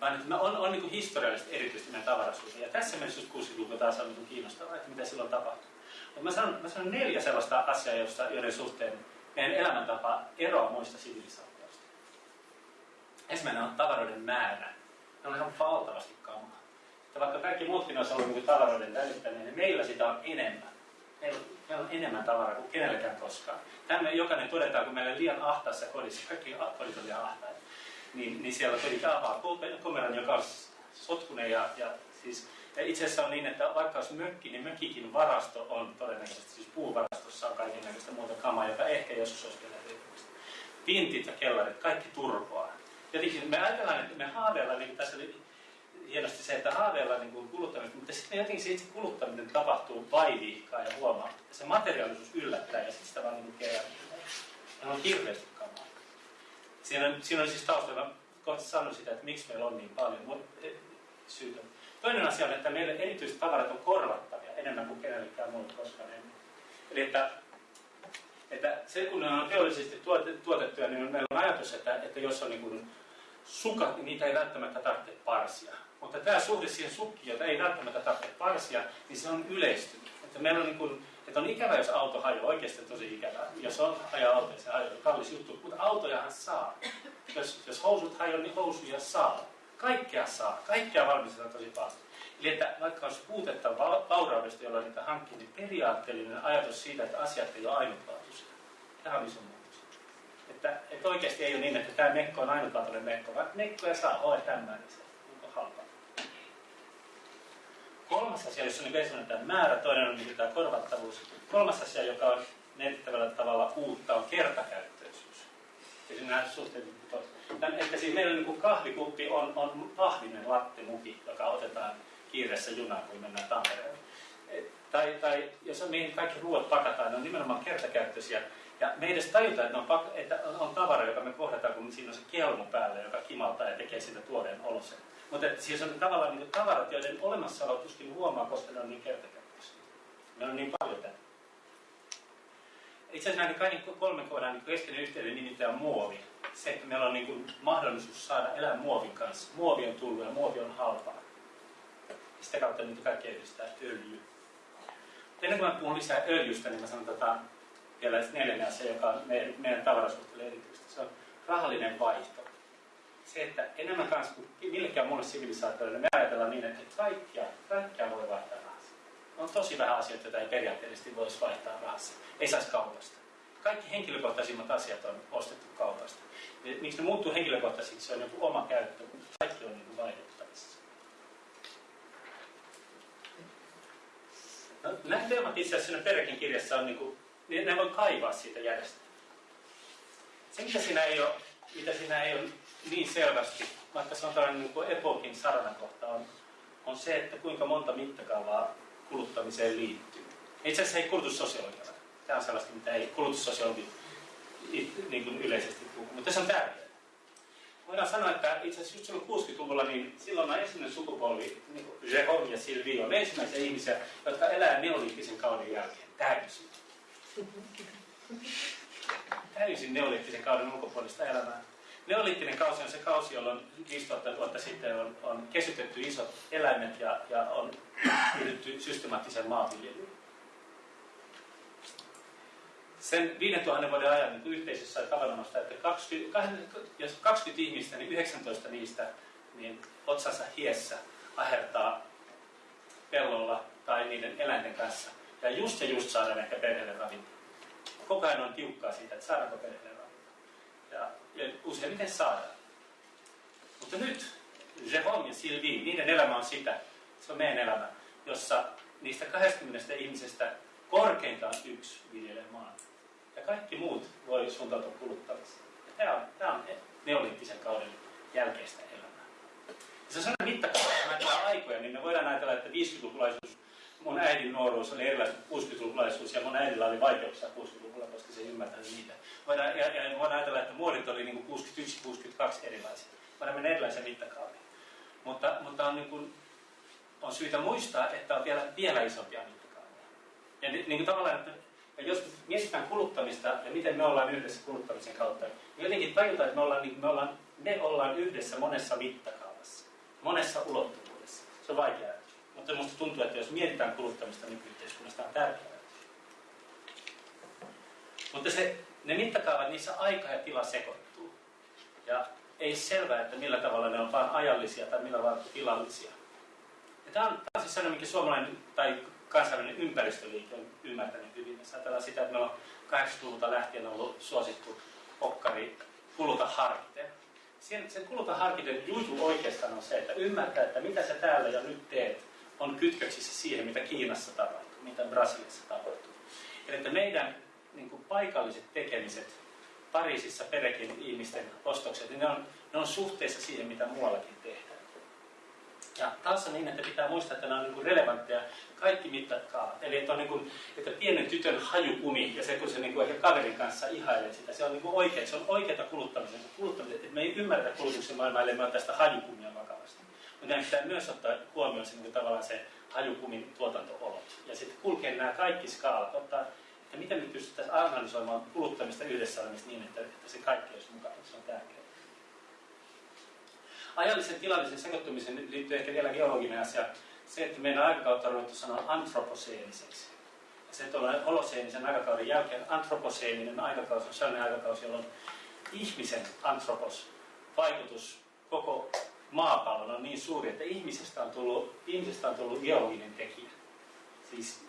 Vaan että on, on niin historiallisesti erityisesti meidän tavarasuus. Ja tässä mielessä 60-luku taas on niin kiinnostavaa, että mitä silloin tapahtui. Mutta mä sanon, mä sanon neljä sellaista asiaa, josta, joiden suhteen meidän elämäntapa eroaa muista sivilisaatioista. Ensimmäinen on tavaroiden määrä. Ne on ihan valtavasti kamaa. Että vaikka kaikki muutkin olisi ollut niin tavaroiden välittäminen, niin meillä sitä on enemmän meillä, meillä on enemmän tavaraa kuin kenelläkään koskaan. Tämä me jokainen todetaan, kun meillä on liian ahtaassa kodissa, kaikki kodit on liian ahtaita. Niin, niin siellä tuli avaa komeran, joka on sotkunen ja, ja siis ja itse asiassa on niin, että vaikka olisi mökki, niin mökikin varasto on todennäköisesti, siis puuvarastossa on kaiken näköistä muuta kamaa, joka ehkä joskus olisi vielä hyödyllistä. Pintit ja kellarit, kaikki turpoaa. Jotenkin me ajatellaan, että me haaveillaan, niin tässä oli hienosti se, että haaveillaan niin kuluttamista, mutta sitten jotenkin se itse kuluttaminen tapahtuu vaivihkaa ja huomaa. Se materiaalisuus yllättää ja sitten sitä vaan niin kerää. on hirveästi. Siinä siinä on siis taustalla, kohta sanoin sitä, että miksi meillä on niin paljon syytä. Toinen asia on, että meille erityiset tavarat on korvattavia enemmän kuin kenellekään muulle koskaan ennen. Eli että, että se kun ne on teollisesti tuotettuja, niin meillä on ajatus, että, että jos on niin kuin sukat, niin niitä ei välttämättä tarvitse parsia. Mutta tämä suhde siihen sukkiin, jota ei välttämättä tarvitse parsia, niin se on yleistynyt. Että meillä on niin kuin, että on ikävä, jos auto hajoaa, oikeasti tosi ikävää. Jos on ajaa auto, se hajoaa, kallis juttu. Mutta autojahan saa. Jos, jos housut hajoaa, niin housuja saa. Kaikkea saa. Kaikkea valmistetaan tosi paljon. Eli että vaikka olisi puutetta vauraudesta, jolla niitä hankkii, niin periaatteellinen ajatus siitä, että asiat ei ole ainutlaatuisia. Tämä on iso muutos. Että, että oikeasti ei ole niin, että tämä mekko on ainutlaatuinen mekko, vaan mekkoja saa ole tämä, niin se on halpaa. Kolmas asia, jossa on niin tämä määrä, toinen on niin tämä korvattavuus. Kolmas asia, joka on merkittävällä tavalla uutta, on kertakäyttöisyys. Ja siinä suhteet että siis meillä niin kahvikuppi on, on pahvinen lattemuki, joka otetaan kiireessä junaan, kun mennään Tampereelle. Tai, tai jos on, mihin kaikki ruoat pakataan, ne on nimenomaan kertakäyttöisiä. Ja me edes tajuta, että on, pak- että on tavara, joka me kohdataan, kun siinä on se kelmu päällä, joka kimaltaa ja tekee siitä tuoreen olosen. Mutta siis on tavallaan niin tavarat, joiden olemassaolo tuskin huomaa, koska ne on niin kertakäyttöisiä. Ne on niin paljon tänne. Itse asiassa näiden kaiken kolmen kohdan niin keskeinen yhteyden nimittäin muovi. Se, että meillä on niin kuin mahdollisuus saada elää muovin kanssa. Muovi on tullut ja muovi on halpaa. Ja sitä kautta niitä kaikkea yhdistää öljy. Ennen kuin mä puhun lisää öljystä, niin mä sanon tota, vielä neljännen asia, joka on meidän, meidän tavarasuhteelle erityisesti. Se on rahallinen vaihto. Se, että enemmän kanssa kuin millekään muulle sivilisaatioille, me ajatellaan niin, että kaikkia, kaikkia voi vaihtaa rahassa. On tosi vähän asioita, joita ei periaatteellisesti voisi vaihtaa rahassa ei saisi kaupasta. Kaikki henkilökohtaisimmat asiat on ostettu kaupasta. Ja miksi ne muuttuu henkilökohtaisiksi, se on joku oma käyttö, mutta kaikki on niin vaihdettavissa. No, nämä teemat itse asiassa Perekin kirjassa on, niin kuin, niin ne voi kaivaa siitä järjestelmää. Se, mitä siinä ei ole, mitä siinä ei ole niin selvästi, vaikka se on tällainen niin kuin epokin saranakohta, on, on se, että kuinka monta mittakaavaa kuluttamiseen liittyy. Itse asiassa ei kulutussosiologia Tämä on sellaista, mitä ei kulutussosiologi niin kuin yleisesti puhu, mutta se on tärkeää. Voidaan sanoa, että itse asiassa just silloin 60-luvulla, niin silloin on ensimmäinen sukupolvi, niin kuin Jérôme ja Sylvie, on ensimmäisiä ihmisiä, jotka elää neoliittisen kauden jälkeen täysin. Täysin neoliittisen kauden ulkopuolista elämää. Neoliittinen kausi on se kausi, jolloin 5000 vuotta sitten on, on kesytetty isot eläimet ja, ja on ryhdytty systemaattisen maanviljelyyn sen 5000 vuoden ajan niin yhteisössä tavanomaista, että 20, jos 20 ihmistä, niin 19 niistä niin otsansa hiessä ahertaa pellolla tai niiden eläinten kanssa. Ja just ja just saadaan ehkä perheelle ravintoa. Koko ajan on tiukkaa siitä, että saadaanko perheelle ravintoa. Ja useimmiten saadaan. Mutta nyt Jérôme ja Sylvie, niiden elämä on sitä, se on meidän elämä, jossa niistä 20 ihmisestä korkeintaan yksi viljelee maan ja kaikki muut voi suuntautua kuluttamiseen. Tämä on, tämä on neoliittisen kauden jälkeistä elämää. Ja se on sellainen mittakaava, ajatellaan aikoja, niin me voidaan ajatella, että 50-lukulaisuus, mun äidin nuoruus oli erilainen kuin 60-lukulaisuus, ja mun äidillä oli vaikeuksia 60-luvulla, koska se ymmärtää niitä. Voidaan, ja, ja voidaan ajatella, että muodit oli niin 61-62 erilaisia. Voidaan mennä erilaisia mittakaaviin. Mutta, mutta on, niin kuin, on syytä muistaa, että on vielä, vielä isompia mittakaavia. Ja niin, niin kuin tavallaan, että ja jos mietitään kuluttamista ja miten me ollaan yhdessä kuluttamisen kautta, niin jotenkin tajutaan, että me ollaan, niin me ollaan, me ollaan yhdessä monessa mittakaavassa, monessa ulottuvuudessa. Se on vaikea Mutta minusta tuntuu, että jos mietitään kuluttamista nykyyhteiskunnasta, on tärkeää. Mutta se, ne mittakaavat, niissä aika ja tila sekoittuu. Ja ei selvää, että millä tavalla ne on vain ajallisia tai millä tavalla tilallisia. Ja tämä on, tämä on siis sellainen, mikä suomalainen tai kansainvälinen ympäristöliike on ymmärtänyt hyvin. Jos ajatellaan sitä, että meillä on 80-luvulta lähtien ollut suosittu okkari kuluta harkiten. sen, sen kuluta harkiten juju oikeastaan on se, että ymmärtää, että mitä sä täällä ja nyt teet, on kytköksissä siihen, mitä Kiinassa tapahtuu, mitä Brasiliassa tapahtuu. Eli että meidän niin kuin paikalliset tekemiset, Pariisissa perekin ihmisten ostokset, niin ne on, ne on suhteessa siihen, mitä muuallakin tehdään. Ja taas on niin, että pitää muistaa, että nämä on niin relevantteja kaikki mittakaavat. Eli että, on niin kuin, että pienen tytön hajukumi ja se, kun se niin kuin ehkä kaverin kanssa ihailee sitä, se on niin oikea, se on oikeata kuluttamisen. kuluttamisen. Että me ei ymmärretä kulutuksen maailmaa, ellei me tästä hajukumia vakavasti. Mutta meidän pitää myös ottaa huomioon se, niin tavallaan se hajukumin tuotanto-olot. Ja sitten kulkee nämä kaikki skaalat, ottaa, että miten me pystyttäisiin analysoimaan kuluttamista yhdessä olemista niin, että, että se kaikki olisi mukana. Se on tärkeää. Ajallisen tilallisen sekoittumisen liittyy ehkä vielä geologinen asia. Se, että meidän aikakautta on ruvettu sanoa antroposeeniseksi. Ja se, että ollaan holoseenisen aikakauden jälkeen antroposeeninen aikakausi on sellainen aikakausi, jolloin ihmisen antropos vaikutus koko maapallon on niin suuri, että ihmisestä on tullut, ihmisestä on tullut geologinen tekijä. Siis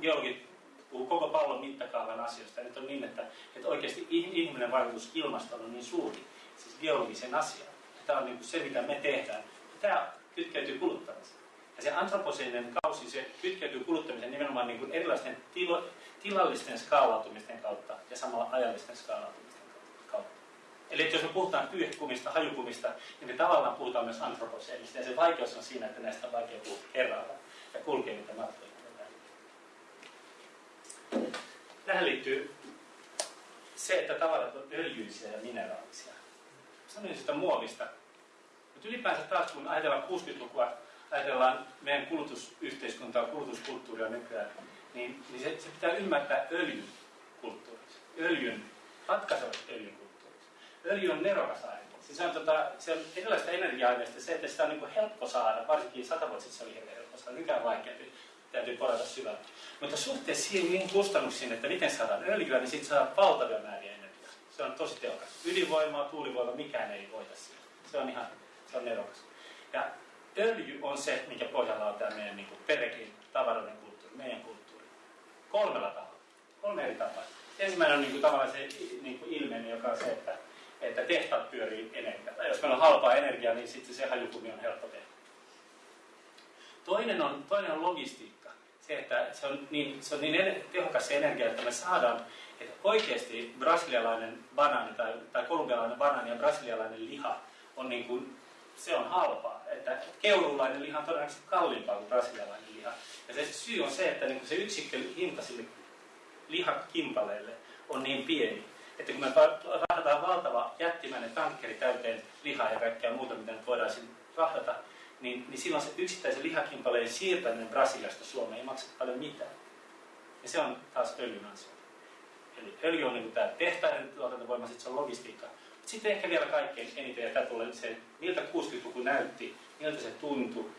geologit puhuu koko pallon mittakaavan asioista. Nyt on niin, että, että oikeasti ihminen vaikutus ilmastoon on niin suuri, siis geologisen asian. Tämä on niin se, mitä me tehdään. Tämä kytkeytyy kuluttamiseen. Ja se antroposeeninen kausi, se kytkeytyy kuluttamiseen nimenomaan niin kuin erilaisten tilo, tilallisten skaalautumisten kautta ja samalla ajallisten skaalautumisten. Eli jos me puhutaan pyyhkumista, hajukumista, niin me tavallaan puhutaan myös antroposeenista. Ja se vaikeus on siinä, että näistä on vaikea puhua kerralla ja kulkee niitä matkoja. Tähän liittyy se, että tavarat on öljyisiä ja mineraalisia. Sanoisin sitä muovista. Mutta ylipäänsä taas, kun ajatellaan 60-lukua, ajatellaan meidän kulutusyhteiskuntaa, kulutuskulttuuria nykyään, niin, niin se, se pitää ymmärtää öljyn kulttuuriksi. Öljyn, ratkaisevat öljyn. Öljy on nerokas aine. Siis on, tota, se on erilaista energia-aineista se, että sitä on niin helppo saada, varsinkin sata vuotta sitten se oli helppo saada, nykyään vaikeampi, täytyy porata syvälle. Mutta suhteessa siihen kustannuksiin, että miten saadaan öljyä, niin sitten saadaan valtavia määriä energiaa. Se on tosi tehokas. Ydinvoimaa, tuulivoima, mikään ei voita sitä. Se on ihan, se on nerokas. Ja öljy on se, mikä pohjalla on tämä meidän niin perekin tavaroiden kulttuuri, meidän kulttuuri. Kolmella tavalla. Kolme eri tapaa. Ensimmäinen on niin kuin, tavallaan se niin kuin ilmeinen, joka on se, että, että tehtaat pyörii energialla. Jos meillä on halpaa energiaa, niin sitten se hajukumi on helppo tehdä. Toinen on, toinen on logistiikka. Se, että se on niin, se on niin tehokas se energia, että me saadaan, että oikeasti brasilialainen banaani tai, tai kolumbialainen banaani ja brasilialainen liha on niin kuin, se on halpaa. Että keurulainen liha on todennäköisesti kalliimpaa kuin brasilialainen liha. Ja se syy on se, että niin kuin se yksikkö hinta sille lihakimpaleille on niin pieni, että kun me rahdataan valtava jättimäinen tankkeri täyteen lihaa ja kaikkea muuta, mitä nyt voidaan rahdata, niin, niin silloin se yksittäisen lihakimpaleen siirtäminen Brasiliasta Suomeen ei maksa paljon mitään. Ja se on taas öljyn asia. Eli öljy on niin tämä tehtaiden tuotantovoima, sitten se on logistiikka. Mutta sitten ehkä vielä kaikkein eniten, ja tämä tulee se, miltä 60-luku näytti, miltä se tuntui,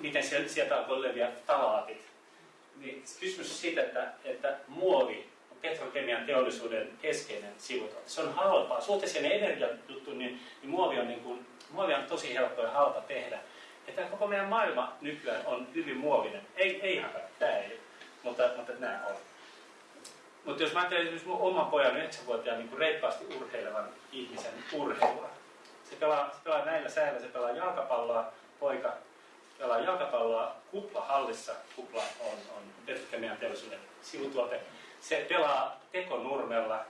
miten sieltä alkoi leviä talaatit. Niin kysymys siitä, että, että muovi petrokemian teollisuuden keskeinen sivutuote. Se on halpaa. Suhteessa energiajuttu, niin, niin muovi on niin kuin muovi on tosi helppo ja halpa tehdä. Ja tämä koko meidän maailma nykyään on hyvin muovinen. Ei, ei ihan tämä ei mutta, mutta nämä on. Mutta jos mä ajattelen esimerkiksi mun oman pojan 9-vuotiaan niin reippaasti urheilevan ihmisen urheilua. Se pelaa, se pelaa näillä säällä, se pelaa jalkapalloa, poika pelaa jalkapalloa kuplahallissa. Kupla on, on petrokemian teollisuuden sivutuote. Se pelaa tekonurmella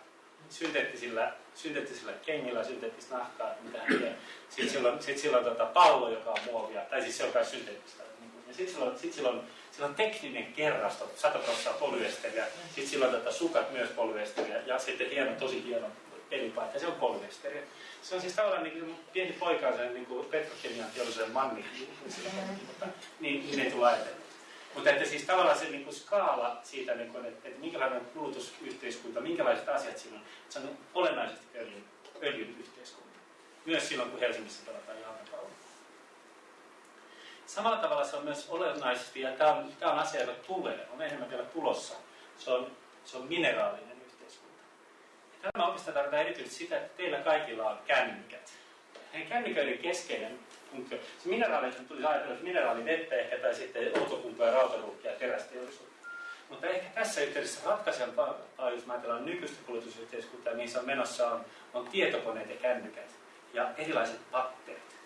synteettisillä, synteettisillä kengillä, synteettistä nahkaa, mitä hän tekee. Sitten sillä on, sit sillä on tota pallo, joka on muovia, tai siis se on myös synteettistä. Ja sitten sillä on, sit sillä on, sillä on tekninen kerrasto, 100 prosenttia polyesteriä, sitten sillä on tota sukat myös polyesteriä, ja sitten hieno, tosi hieno pelipaita, se on polyesteriä. Se on siis tavallaan niin kuin pieni poika, sen niin kuin petrokemian teollisuuden manni, niin, niin ei tule ajatella. Mutta että siis tavallaan se niin skaala siitä, niin kuin, että, että minkälainen kulutusyhteiskunta, minkälaiset asiat siinä on, se on olennaisesti öljyn, öljyn yhteiskunta. Myös silloin, kun Helsingissä pelataan jalkapalloa. Samalla tavalla se on myös olennaisesti, ja tämä on, tämä on asia, joka tulee, on enemmän vielä tulossa, se on, se on mineraalinen yhteiskunta. Tämä oikeastaan tarkoittaa erityisesti sitä, että teillä kaikilla on kännykät. Kännyköiden keskeinen funktio. Se mineraali, tulisi ajatella, että vettä ehkä tai sitten outokumpaa, rautaruukkia ja terästeollisuutta. Mutta ehkä tässä yhteydessä ratkaisevaa, jos ajatellaan nykyistä kulutusyhteiskuntaa, niin se on menossa on, on tietokoneet ja kännykät ja erilaiset patterit.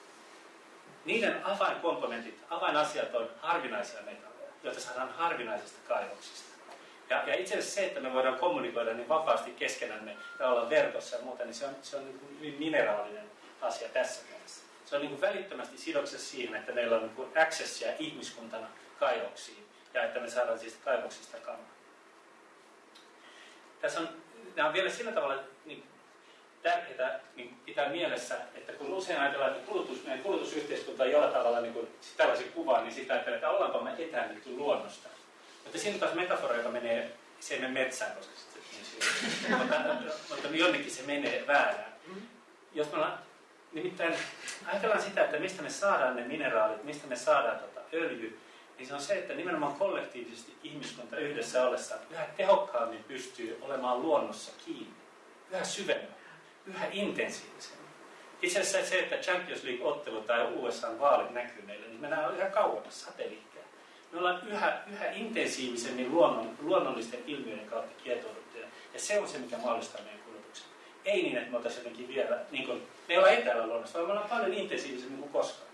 Niiden avainkomponentit, avainasiat on harvinaisia metalleja, joita saadaan harvinaisista kaivoksista. Ja, ja itse asiassa se, että me voidaan kommunikoida niin vapaasti keskenämme ja olla verkossa ja muuta, niin se on, se on niin hyvin mineraalinen asia tässä mielessä. Se on niin kuin välittömästi sidoksessa siihen, että meillä on niin kuin accessia ihmiskuntana kaivoksiin ja että me saadaan siis kaivoksista kamaa. Tässä on, nämä on vielä sillä tavalla niin tärkeää niin pitää mielessä, että kun usein ajatellaan, että kulutus, meidän kulutusyhteiskunta on jollain tavalla niin kuin, tällaisen kuvaan, niin sitä ajatellaan, että ollaanko me etäännytty luonnosta. Mutta siinä taas metafora, joka menee, se ei mene metsään, koska se niin mutta, mutta jonnekin se menee väärään. Jos me ollaan, nimittäin ajatellaan sitä, että mistä me saadaan ne mineraalit, mistä me saadaan tota öljy, niin se on se, että nimenomaan kollektiivisesti ihmiskunta yhdessä ollessa yhä tehokkaammin pystyy olemaan luonnossa kiinni, yhä syvemmin, yhä intensiivisemmin. Itse asiassa se, että Champions League-ottelu tai USA-vaalit näkyy meille, niin mennään yhä kauemmas satelliitteja. Me ollaan yhä, yhä intensiivisemmin luonnon, luonnollisten ilmiöiden kautta kietouduttuja. Ja se on se, mikä mahdollistaa meidän kulutuksen. Ei niin, että me oltaisiin jotenkin vielä, niin kuin, me ollaan etäällä luonnossa, vaan me ollaan paljon intensiivisemmin kuin koskaan.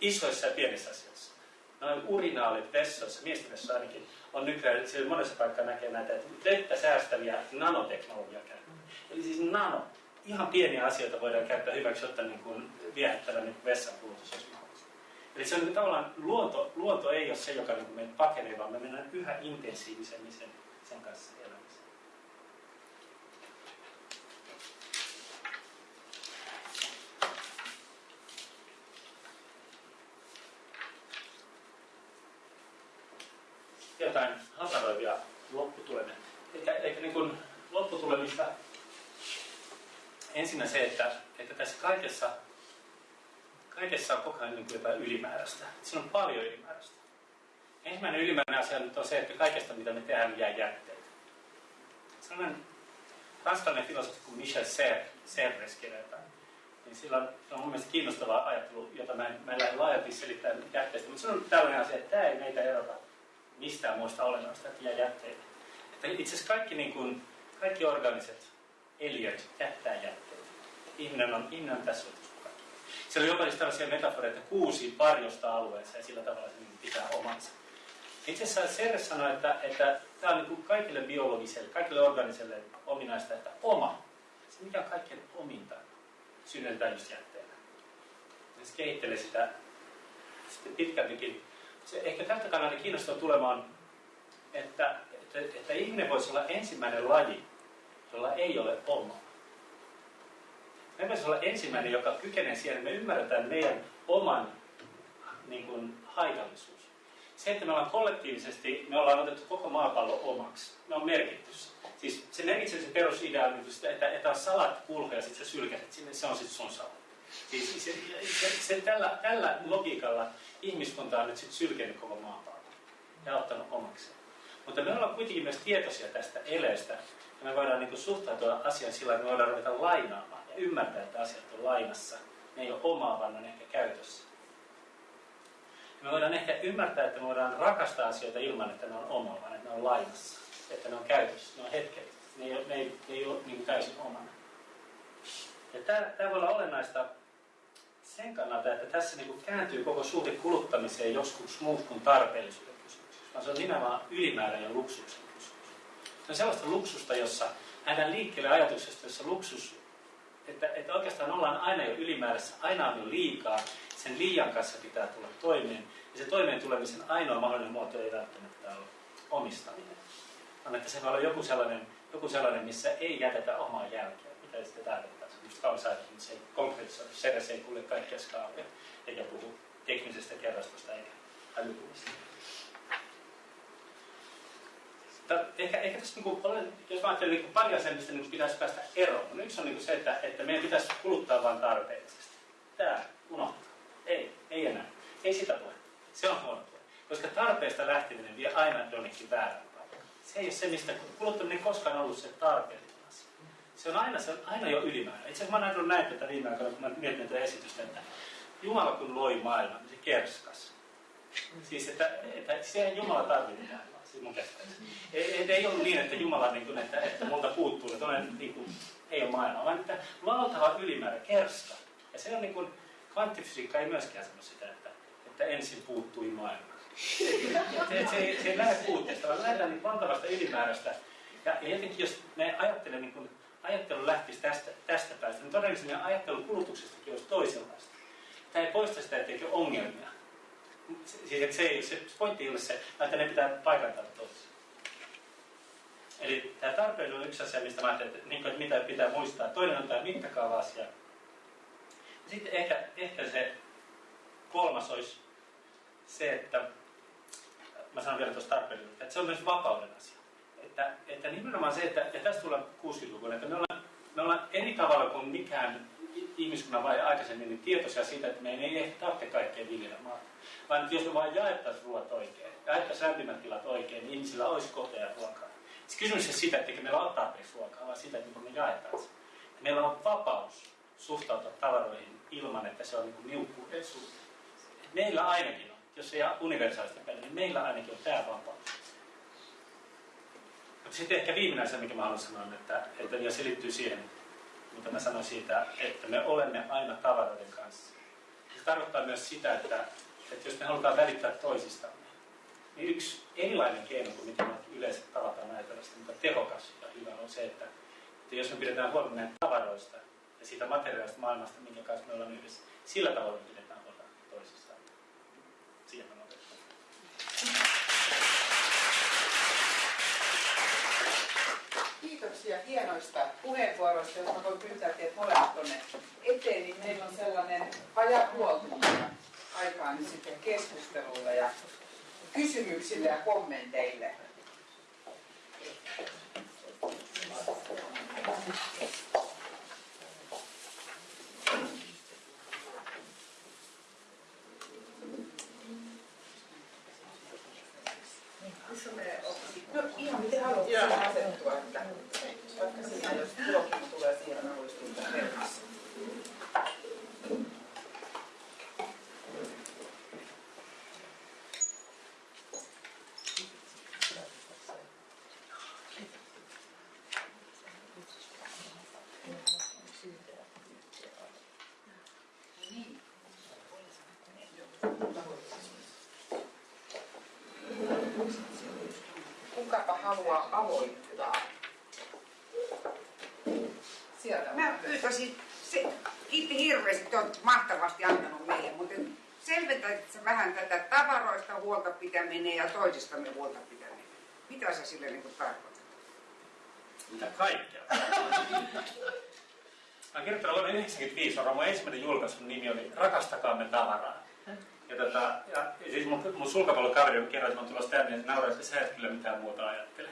Isoissa ja pienissä asioissa noin urinaalit vessoissa, miesten vessoissa ainakin, on nykyään, siellä monessa paikkaa näkee näitä, että vettä säästäviä nanoteknologiaa käytetään. Eli siis nano, ihan pieniä asioita voidaan käyttää hyväksi, jotta niin kuin viehättävä niin vessan kulutus olisi mahdollista. Eli se on niin tavallaan, luonto, luonto ei ole se, joka niin meitä pakenee, vaan me mennään yhä intensiivisemmin sen, sen kanssa elämiseen. Jotain hataroivia lopputulemia. Eikä, eikä niin lopputulemista ensinnä se, että, että tässä kaikessa, kaikessa on koko ajan niin jotain ylimääräistä. Siinä on paljon ylimääräistä. Ensimmäinen ylimääräinen asia nyt on se, että kaikesta mitä me tehdään jää jätteitä. Sellainen ranskalainen filosofi kuin Michel Serres kirjoittaa, niin sillä on, sillä on mun mielestä kiinnostava ajattelu, jota mä en, mä en lähde laajalti selittämään jätteistä, mutta se on tällainen asia, että tämä ei meitä erota mistään muista olennaista ja jätteitä. Että itse asiassa kaikki, niin kuin, kaikki organiset eliöt jättää jätteitä. Ihminen on, ihminen on tässä kaikki. Siellä oli jopa tällaisia metaforeita, että kuusi varjosta alueessa ja sillä tavalla se niin pitää omansa. Itse asiassa Serre sanoi, että, että tämä on niin kuin kaikille biologiselle, kaikille organiselle ominaista, että oma, se mikä on kaikkein ominta, synnytetään just jätteenä. Se kehittelee sitä sitten pitkältikin se ehkä tältä kannalta kiinnostaa tulemaan, että, että, että ihminen voisi olla ensimmäinen laji, jolla ei ole omaa. Me voisi olla ensimmäinen, joka kykenee siihen, että me ymmärretään meidän oman niin kuin, haitallisuus. Se, että me ollaan kollektiivisesti, me ollaan otettu koko maapallo omaksi. Me on merkitty Siis se merkitsee se perusidea, että, että on salat kulhoja ja sitten sä sylkäset sinne, se on sitten sun salat. Siis se, se, se, tällä, tällä logiikalla ihmiskunta on nyt sitten sylkenyt koko maapallon ja ottanut omakseen. Mutta me ollaan kuitenkin myös tietoisia tästä eleestä, ja me voidaan niin suhtautua asiaan sillä että me voidaan ruveta lainaamaan ja ymmärtää, että asiat on lainassa. Ne ei ole omaa, vaan ne on ehkä käytössä. Ja me voidaan ehkä ymmärtää, että me voidaan rakastaa asioita ilman, että ne on omaa, vaan että ne on lainassa. Että ne on käytössä, ne on hetket. Ne ei, ne ei, ne ei ole niin täysin omana. Ja tämä, tämä voi olla olennaista sen kannalta, että tässä niin kuin kääntyy koko suhde kuluttamiseen joskus muut kuin tarpeellisuuden kysymys, vaan se on nimenomaan ylimääräinen luksuksen kysymys. Se on sellaista luksusta, jossa nähdään liikkeelle ajatuksesta, jossa luksus, että, että oikeastaan ollaan aina jo ylimäärässä, aina on jo liikaa, sen liian kanssa pitää tulla toimeen, ja se toimeen tulemisen ainoa mahdollinen muoto ei välttämättä ole omistaminen, vaan että se voi olla joku sellainen, joku sellainen missä ei jätetä omaa jälkeä. Mitä sitten tarkoittaa? Just kausaiden, mutta se ei konkreettisoi. Seres ei kuule kaikkia skaaleja, eikä puhu teknisestä kerrastosta eikä älykuvista. Ehkä, ehkä tässä, niin kuin, jos mä ajattelen niin pari asiaa, mistä niin pitäisi päästä eroon. No, yksi on niin se, että, että meidän pitäisi kuluttaa vain tarpeellisesti. Tämä unohtaa. Ei, ei enää. Ei sitä tule. Se on huono puoli. Koska tarpeesta lähteminen vie aina jonnekin väärään. Se ei ole se, mistä kuluttaminen koskaan ollut se tarpeellinen se on aina, se on aina jo ylimääräinen. Itse asiassa mä oon näin tätä viime aikoina, kun mä mietin tätä esitystä, että Jumala kun loi maailman, niin se kerskas. Siis, että, että siihen Jumala tarvitsee maailmaa. siis mun. Ei, ei, ei ollut niin, että Jumala, niin kuin, että, että multa puuttuu, että olen, niin kuin, ei ole maailma, vaan että valtava ylimäärä, kerska. Ja se on niin kuin, kvanttifysiikka ei myöskään sano sitä, että, että ensin puuttui maailma. se, se, se ei lähde puutteesta, vaan lähdetään niin valtavasta ylimäärästä. Ja, ja jotenkin jos me ajattelemme, niin kun ajattelu lähtisi tästä, tästä päästä, niin todennäköisesti meidän ajattelun kulutuksestakin olisi toisenlaista. Tämä ei poista sitä, etteikö ongelmia. Siis se, ei, se pointti ei ole se, että ne pitää paikantaa toisessa. Eli tämä tarpeen on yksi asia, mistä mä ajattelin, että, niin että mitä pitää muistaa. Toinen on tämä mittakaava-asia. Sitten ehkä, ehkä se kolmas olisi se, että mä sanon vielä tuosta tarpeellisuudesta, että se on myös vapauden asia. Että, että nimenomaan se, että, ja tästä tullaan 60-luvulla, että me ollaan, me ollaan eri tavalla kuin mikään ihmiskunnan vai aikaisemmin niin tietoisia siitä, että meidän ei ehkä tarvitse kaikkea viljellä maata. Vaan jos me vain jaettaisiin ruoat oikein, jaettaisiin lämpimät tilat oikein, niin ihmisillä olisi koteja ja ruokaa. Se kysymys ei siitä, että meillä on tarpeeksi ruokaa, vaan siitä, että me jaetaan se. Meillä on vapaus suhtautua tavaroihin ilman, että se on niin niukkuuden suhteen. Meillä ainakin on, jos ei universaalista peliä, niin meillä ainakin on tämä vapaus. Mutta sitten ehkä viimeinen asia, mikä mä haluan sanoa, että, että ja se liittyy siihen, mitä mä sanoin siitä, että me olemme aina tavaroiden kanssa. Se tarkoittaa myös sitä, että, että jos me halutaan välittää toisistamme, niin yksi erilainen keino kuin mitä me yleensä tavataan ajatella, mutta tehokas ja hyvä on se, että, että jos me pidetään huolta meidän tavaroista ja siitä materiaalista maailmasta, minkä kanssa me ollaan yhdessä, sillä tavalla pidetään huolta toisistaan. Siihen Kiitoksia hienoista puheenvuoroista, mä voin pyytää teidät molemmat tuonne eteen, niin meillä on sellainen vajaa puoli aikaa nyt sitten keskustelulle ja kysymyksille ja kommenteille. No ihan miten haluat Joo. siihen asettua, että vaikka siinä jos tulokin tulee siihen, mä voisin tuntea herkassa. Niin. Haluaa aloittaa? Sieltä. Mä pyytäisin, se, kiitti hirveästi, että olet mahtavasti antanut meille, mutta selventäisitkö vähän tätä tavaroista huolta pitäminen ja toisistamme huolta pitäminen? Mitä sä sille niin tarkoitat? Mitä kaikkea? Mä kirjoittanut vuonna 1995, on mun ensimmäinen julkaisun nimi oli Rakastakaamme tavaraa. Tota, ja, siis mun, mun sulkapallokaveri kerroi, että mä tulossa tänne, ja nauraa, että sä et kyllä mitään muuta ajattele.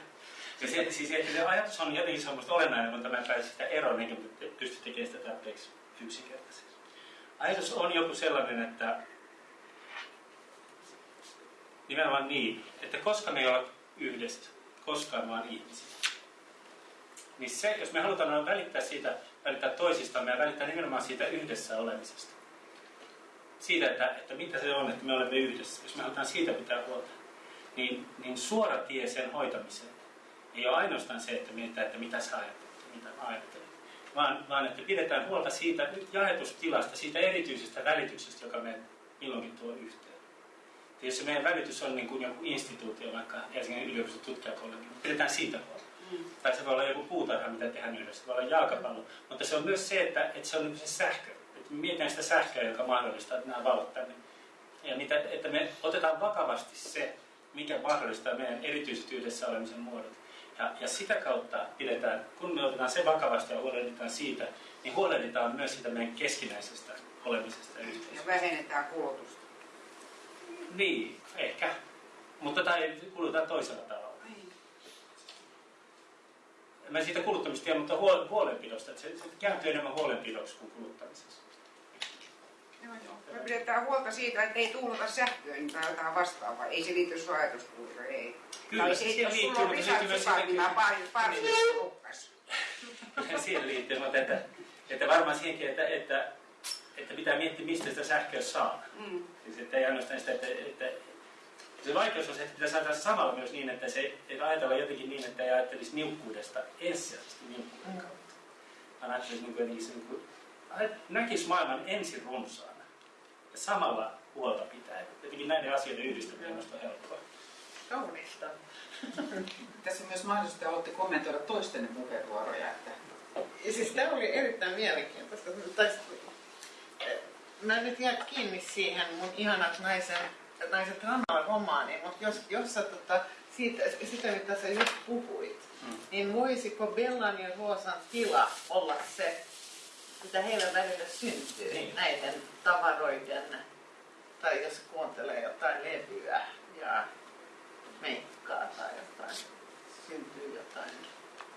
Ja se, siis, että se ajatus on jotenkin semmoista olennainen, mutta mä en pääse sitä eroon, niin kuin pysty tekemään sitä tarpeeksi yksinkertaisesti. Ajatus on joku sellainen, että nimenomaan niin, että koska me ei olla yhdessä, koskaan vaan ihmisiä. Niin se, jos me halutaan välittää siitä, välittää toisistamme ja välittää nimenomaan siitä yhdessä olemisesta. Siitä, että, että mitä se on, että me olemme yhdessä. Jos me halutaan siitä pitää huolta, niin, niin suora tie sen hoitamiseen ei ole ainoastaan se, että mietitään, että mitä sä ajattelet, mitä mä ajattelen. Vaan, vaan että pidetään huolta siitä nyt jaetustilasta, siitä erityisestä välityksestä, joka me milloinkin tuo yhteen. Ja jos se meidän välitys on niin kuin joku instituutio, vaikka Helsingin yliopiston tutkijakollegio, niin pidetään siitä huolta. Mm. Tai se voi olla joku puutarha, mitä tehdään yhdessä, se voi olla jalkapallo. Mutta se on myös se, että, että se on niin se sähkö. Mietitään sitä sähköä, joka mahdollistaa, että nämä valot tänne. Ja mitä, että me otetaan vakavasti se, mikä mahdollistaa meidän erityisesti yhdessä olemisen muodot. Ja, ja sitä kautta pidetään, kun me otetaan se vakavasti ja huolehditaan siitä, niin huolehditaan myös siitä meidän keskinäisestä olemisesta Ja yhteisössä. vähennetään kulutusta. Niin, ehkä. Mutta tai kulutaan toisella tavalla. Mä siitä kuluttamista tiedän, mutta huol- huolenpidosta. Että se, se kääntyy enemmän huolenpidoksi kuin kuluttamisessa. Me pidetään huolta siitä, että ei tuhlata sähköön tai jotain vastaavaa. Ei se liity sun ajatuskuluun, ei. Kyllä, tai se siihen liittyy, mutta se liittyy myös siihen- niin lukkas. siihen liittyy, mutta että, että varmaan siihenkin, että, että, että pitää miettiä, mistä sitä sähköä saa. Mm. Siis että ei ainoastaan sitä, että, että Se vaikeus on se, että pitäisi ajatella samalla myös niin, että se ei ajatella jotenkin niin, että ei ajattelisi niukkuudesta ensisijaisesti niukkuuden Mm. kautta. Vaan ajattelisi niin kuin niin kuin, näkisi maailman ensin runsaana ja samalla huolta pitää. Jotenkin näiden asioiden yhdistäminen on minusta helppoa. Kaunista. Tässä on myös mahdollista, että haluatte kommentoida toistenne puheenvuoroja. Että Ja siis tämä oli erittäin mielenkiintoista. Tai, eh, mä nyt jään kiinni siihen mun ihanat naisen, naiset rannalla romaaniin, mutta jos, jos sä tota, siitä, sitä mitä sä just puhuit, Mm. niin voisiko Bellan ja Roosan tila olla se, mitä heillä välillä syntyy Niin. näiden tavaroiden, tai jos kuuntelee jotain levyä ja meikkaa tai jotain, syntyy jotain.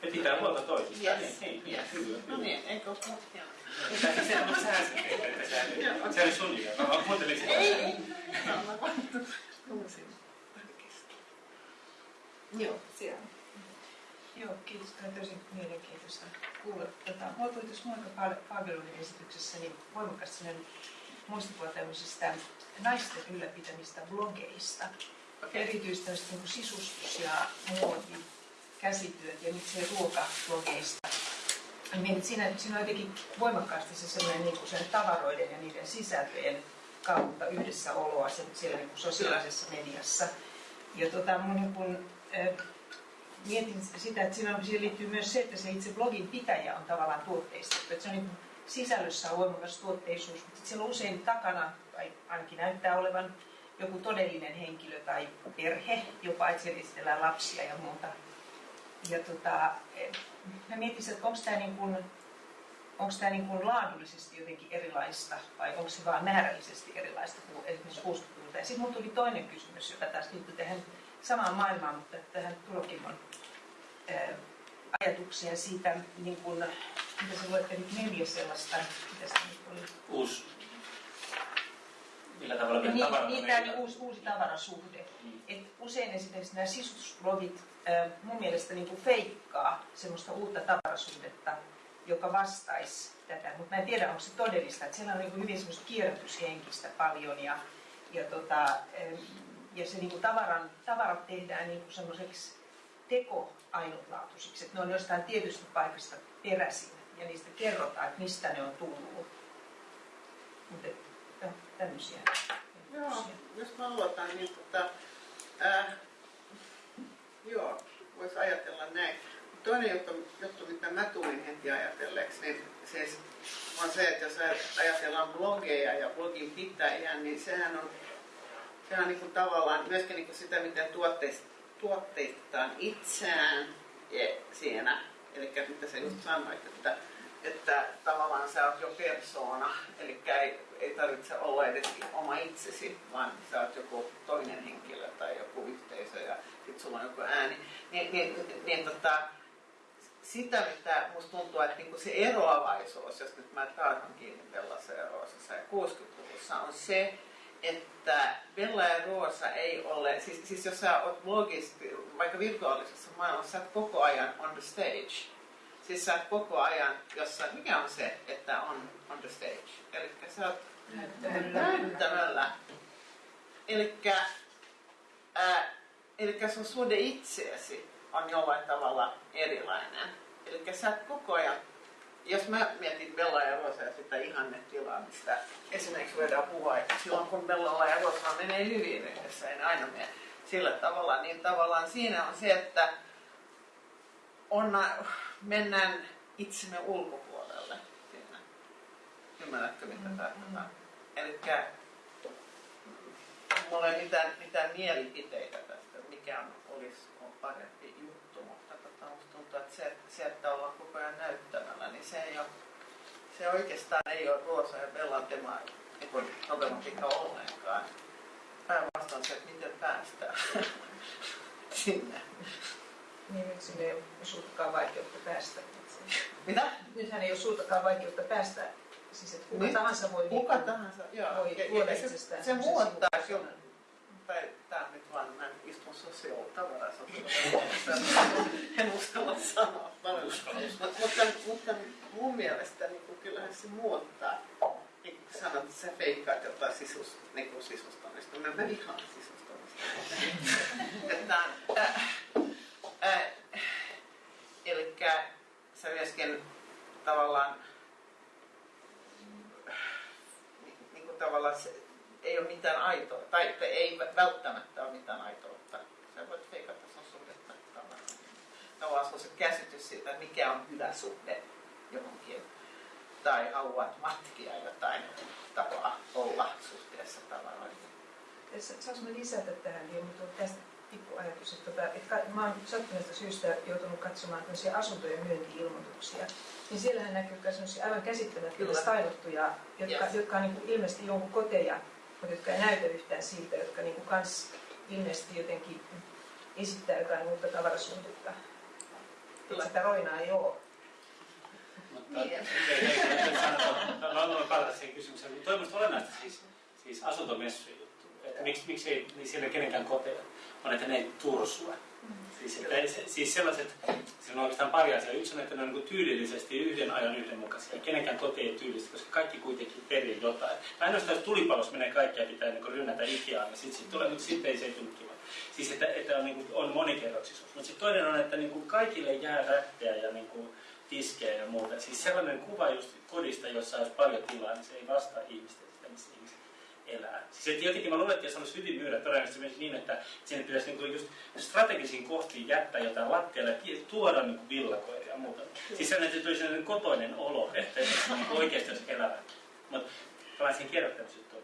Ja pitää huolta toisista. Yes. Niin, niin, niin, Yes. No niin, eikö ole hienoa? Se on se teet, että sehän- se oli sun idea. Mä kuuntelin sitä. Ei, no, mä vaan tunsin tarkistaa. Joo, siellä. Joo, kiitos. Tämä on tosi mielenkiintoista kuulla. Tota, mua tuli tuossa Pagelunin esityksessä niin voimakkaasti sellainen muistikuva tämmöisistä naisten ylläpitämistä blogeista. Okei. Erityisesti niin sisustus- ja muoti, käsityöt ja miksei ruokablogeista. Mietin, siinä, siinä on jotenkin voimakkaasti se sellainen niin kuin sen tavaroiden ja niiden sisältöjen kautta yhdessäoloa sen, siellä niin kuin sosiaalisessa mediassa. Ja tota, mun niin kuin, äh, mietin sitä, että on, siihen liittyy myös se, että se itse blogin pitäjä on tavallaan tuotteistettu. Että se on niin sisällössä on voimakas tuotteisuus, mutta siellä on usein takana, tai ainakin näyttää olevan, joku todellinen henkilö tai perhe, jopa että siellä esitellään lapsia ja muuta. Ja tota, eh, mä mietin, että onko tämä niin kuin, onko tämä niin kuin laadullisesti jotenkin erilaista vai onko se vaan määrällisesti erilaista kuin esimerkiksi 60-luvulta. Ja sitten tuli toinen kysymys, joka taas liittyy tähän samaan maailmaan, mutta tähän Tulokimon ää, ajatuksia siitä, niin kuin, mitä sä luettelit neljä sellaista, mitä se nyt oli? Uusi. Millä tavalla Niin, tavarat niin, tämä niin uusi, uusi tavarasuhde. Mm. Et usein esimerkiksi nämä sisustusblogit ää, mun mielestä niin kuin feikkaa semmoista uutta tavarasuhdetta, joka vastaisi tätä, mutta mä en tiedä, onko se todellista. Et siellä on niin kuin hyvin semmoista kierrätyshenkistä paljon ja, ja, tota, em, ja se niin kuin tavaran, tavarat tehdään niin kuin semmoiseksi teko ainutlaatuisiksi, että ne on jostain tietystä paikasta peräisin ja niistä kerrotaan, että mistä ne on tullut. Mutta tämmöisiä. Joo, jos mä aloitan, niin tota, ää, joo, voisi ajatella näin. Toinen juttu, juttu, mitä mä tulin heti ajatelleeksi, niin siis on se, että jos ajatellaan blogeja ja blogin pitäjiä, niin sehän on, sehän on niin kuin tavallaan myöskin niin kuin sitä, miten tuotteist, tuotteistetaan itseään ja siinä. Eli mitä sä just sanoit, että, että tavallaan sä oot jo persoona, eli ei, ei tarvitse olla edes oma itsesi, vaan sä oot joku toinen henkilö tai joku yhteisö ja sit sulla on joku ääni. Niin, niin, niin, niin tota, sitä, mitä musta tuntuu, että niinku se eroavaisuus, jos nyt mä taas on kiinni Roosassa ja 60-luvussa, on se, että Bella ja Roosa ei ole, siis, siis jos sä oot blogisti, vaikka virtuaalisessa maailmassa, sä oot koko ajan on the stage. Siis sä oot koko ajan jossain, mikä on se, että on on the stage? Eli sä oot näyttämällä. Elikkä, ää, elikkä sun suhde itseesi on jollain tavalla erilainen. Eli sä oot koko ajan, jos mä mietin Bella ja Rosa ja sitä ihannetilaa, mistä esimerkiksi voidaan puhua, että silloin kun Bellalla ja Rosalla menee hyvin yhdessä, ei ne aina mene sillä tavalla, niin tavallaan siinä on se, että on, mennään itsemme ulkopuolelle siinä. Ymmärrätkö mitä Mm, tarkoitan? Elikkä mulla ei ole mitään, mitään mielipiteitä tästä, mikä olisi on parempi juttu, mutta tota, tuntuu, että se, ollaan koko ajan näyttämällä, niin se ei ole, se oikeastaan ei ole Roosa ja Bellan tema, niin problematiikka ollenkaan. Päinvastoin se, että miten päästään sinne. Niin nyt sinne ei ole suurtakaan vaikeutta päästä. Mitä? Nythän ei ole suurtakaan vaikeutta päästä. Siis että kuka Niin. tahansa voi, Kuka niinku- tahansa, joo. voi Ja- ja se- Se sivupersonan. kyllä. Tai on nyt vaan, sociaalta en uskalla sanoa mutta, mutta mun mielestä niin kuin, kyllähän se muottaa. Niin kuin sanot, että sä feikkaat jotain sisus, niin kuin sisustamista. Mä, mä vihaan sisustamista. että, äh, äh, eli sä myöskin tavallaan niinku niin kuin tavallaan se, ei ole mitään aitoa, tai ei välttämättä ole mitään aitoa Sä voit feikata sun suhdetta tavallaan. Se käsitys siitä, että mikä on hyvä suhde johonkin. Tai haluat matkia jotain tapaa olla suhteessa tavaroihin. Saanko mä lisätä tähän vielä, mutta on tästä pikku ajatus, että, tota, että mä oon sattuneesta syystä joutunut katsomaan tämmöisiä asuntojen myynti-ilmoituksia. Niin siellähän näkyy myös sellaisia aivan käsittämättömiä stailattuja, jotka, yes. jotka on niin kuin ilmeisesti jonkun koteja, mutta jotka ei näytä yhtään siitä, jotka niin kuin kans ilmeisesti jotenkin esittää jotain uutta tavarasuhdetta. Että sitä roinaa ei ole. Mutta niin. olen palata siihen kysymykseen. Mutta toivottavasti olennaista siis, siis asuntomessujen juttu. Että miksi, miksi ei, niin siellä kenenkään koteja on, että ne ei tursua. Mm. Siis, että, siis sellaiset, siinä on oikeastaan pari asiaa. Yksi on, että ne on niin tyylillisesti yhden ajan yhdenmukaisia. Kenenkään koti ei tyylistä, koska kaikki kuitenkin perii jotain. Ainoastaan jos tulipalossa menee kaikkia pitää niin rynnätä Ikeaan, niin sitten sit tulee, mutta sitten ei se kiva. Siis että, että on, niin kuin, on monikerroksisuus. Mutta sitten toinen on, että niin kuin kaikille jää rättejä ja niin kuin, tiskejä ja muuta. Siis sellainen kuva just kodista, jossa olisi paljon tilaa, niin se ei vastaa ihmisten sitä, missä ihmiset elää. Siis että jotenkin mä luulen, että jos olisi hyvin myydä todennäköisesti myös niin, että sinne pitäisi niinku just strategisiin kohtiin jättää jotain lattialle ja tuoda niinku villakoiria ja muuta. Siis sellainen, että tulisi sellainen kotoinen olo, että niinku oikeasti olisi elävä. Mutta palaan siihen kierrättämisjuttuun.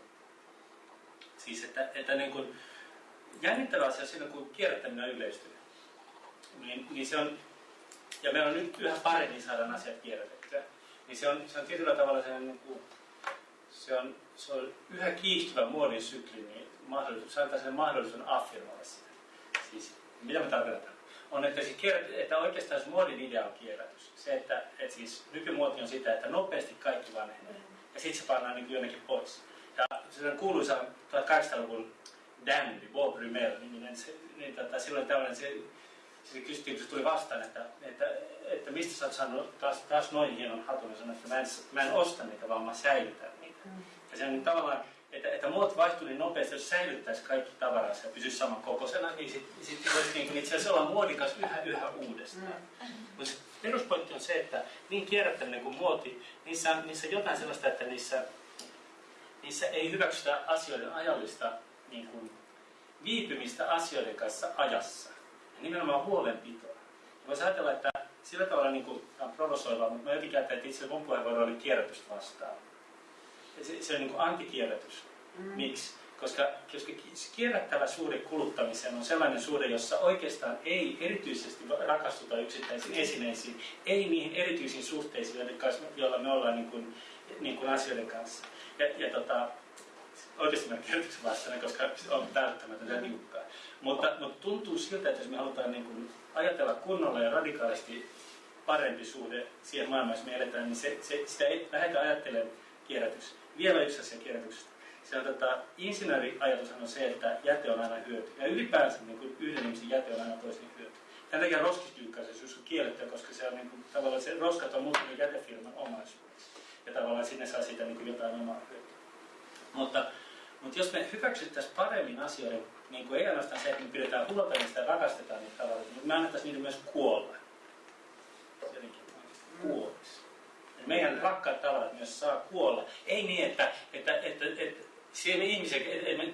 Siis että, että niin kuin, jännittävä asia siinä, kun kierrättäminen on yleistynyt. Niin, niin se on ja meillä on nyt yhä paremmin saadaan asiat kierrätettyä, niin se on, se on tietyllä tavalla se, niin kuin, se, on, se on yhä kiihtyvä muodin sykli, niin mahdollisuus, se antaa sen mahdollisuuden affirmoida sitä. Siis, mitä me tarkoitetaan? On, että, siis kierrät, että oikeastaan se muodin idea on kierrätys. Se, että, että siis nykymuoti on sitä, että nopeasti kaikki vanhenee. Ja sitten se pannaan niin jonnekin pois. Ja se on kuuluisa 1800-luvun Dandy, Bob Rimmel, niin, se, niin tota, silloin tällainen se sitten kysyttiin, kun se tuli vastaan, että, että, että mistä sä oot saanut taas, taas noin hienon hatun, ja sanoin, että mä en, mä en osta niitä, vaan mä säilytän niitä. Mm. Ja se on niin tavallaan, että, että muot vaihtuu niin nopeasti, jos säilyttäisi kaikki tavaransa ja pysyisi saman kokoisena, niin sitten sit voisi niin itse asiassa olla muodikas yhä yhä uudestaan. Mm. Mutta peruspointti on se, että niin kierrättäminen kuin muoti, niissä niissä on jotain sellaista, että niissä, niissä ei hyväksytä asioiden ajallista niin kuin, viipymistä asioiden kanssa ajassa ja nimenomaan huolenpitoa. Voisi ajatella, että sillä tavalla niin kuin, on provosoivaa, mutta mä jotenkin ajattelin, että itse mun puheenvuoro oli kierrätystä vastaan. Ja se, se on niin kuin antikierrätys. Mm. Miksi? Koska, koska kierrättävä suhde kuluttamiseen on sellainen suhde, jossa oikeastaan ei erityisesti rakastuta yksittäisiin esineisiin, ei niihin erityisiin suhteisiin, joilla me ollaan niin kuin, niin kuin asioiden kanssa. Ja, ja tota, oikeasti kierrätyksen vastainen, koska on välttämätöntä ja niukkaa. Mutta, mutta tuntuu siltä, että jos me halutaan niin kuin ajatella kunnolla ja radikaalisti parempi suhde siihen maailmaan, jos me eletään, niin se, se, sitä ei lähdetä ajattelemaan kierrätys. Vielä yksi asia kierrätyksestä. Se on tota, insinööriajatushan on se, että jäte on aina hyöty. Ja ylipäänsä niin kuin yhden ihmisen jäte on aina toisen hyöty. Tämän takia roskiskyykkäisyys on kiellettyä, koska se on niin kuin, tavallaan se roskat on muuttunut jätefirman omaisuudeksi. Ja tavallaan sinne saa siitä niin kuin jotain omaa hyötyä. Mutta, mutta jos me hyväksyttäisiin paremmin asioiden niin kuin ei ainoastaan se, että me pidetään huolta niistä ja rakastetaan niitä tavaroita, mutta me annettaisiin niitä myös kuolla. Jotenkin kuolisi. meidän rakkaat tavarat myös saa kuolla. Ei niin, että, että, että, että siellä ihmisiä,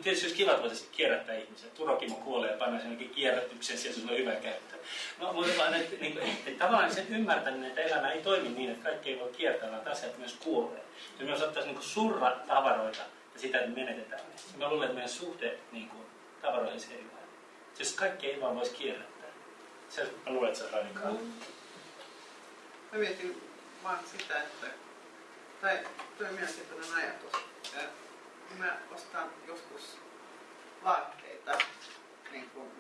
tietysti olisi kiva, että voitaisiin kierrättää ihmisiä. Turokimo kuolee ja pannaan sen kierrätyksen, siellä se on hyvä käyttö. No, mutta vaan, että, niin kuin, että tavallaan sen ymmärtäminen, että elämä ei toimi niin, että kaikki ei voi kiertää, vaan asiat myös kuolee. Ja me osattaisiin niin surra tavaroita ja sitä, että menetetään ne. Mä luulen, että meidän suhde niin kuin, tavaroiden erilainen. Siis kaikki ei vaan voisi kierrättää. Se, mä luulen, että se on radikaali. Mm. Mä mietin vaan sitä, että tai tuo mielenkiintoinen ajatus. Mä ostan joskus vaatteita, niin kuin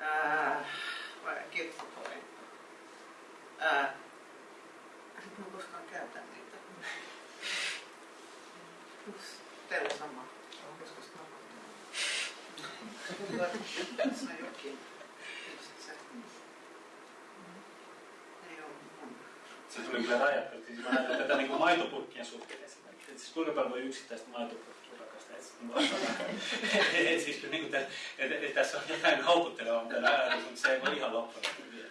ää, vai kirpputoin. Ää, mä koskaan käytän niitä. Teillä sama. Joskus tässä on jokin. Se tuli kyllä rajattu. Siis mä ajattelen tätä niin kuin maitopurkkien suhteen esimerkiksi. Et siis kuinka paljon voi yksittäistä maitopurkkia rakastaa. Et, et, siis, niin kuin, et, et, et, tässä on jotain houkuttelevaa, mutta ajatus, mutta se ei voi ihan loppuun vielä.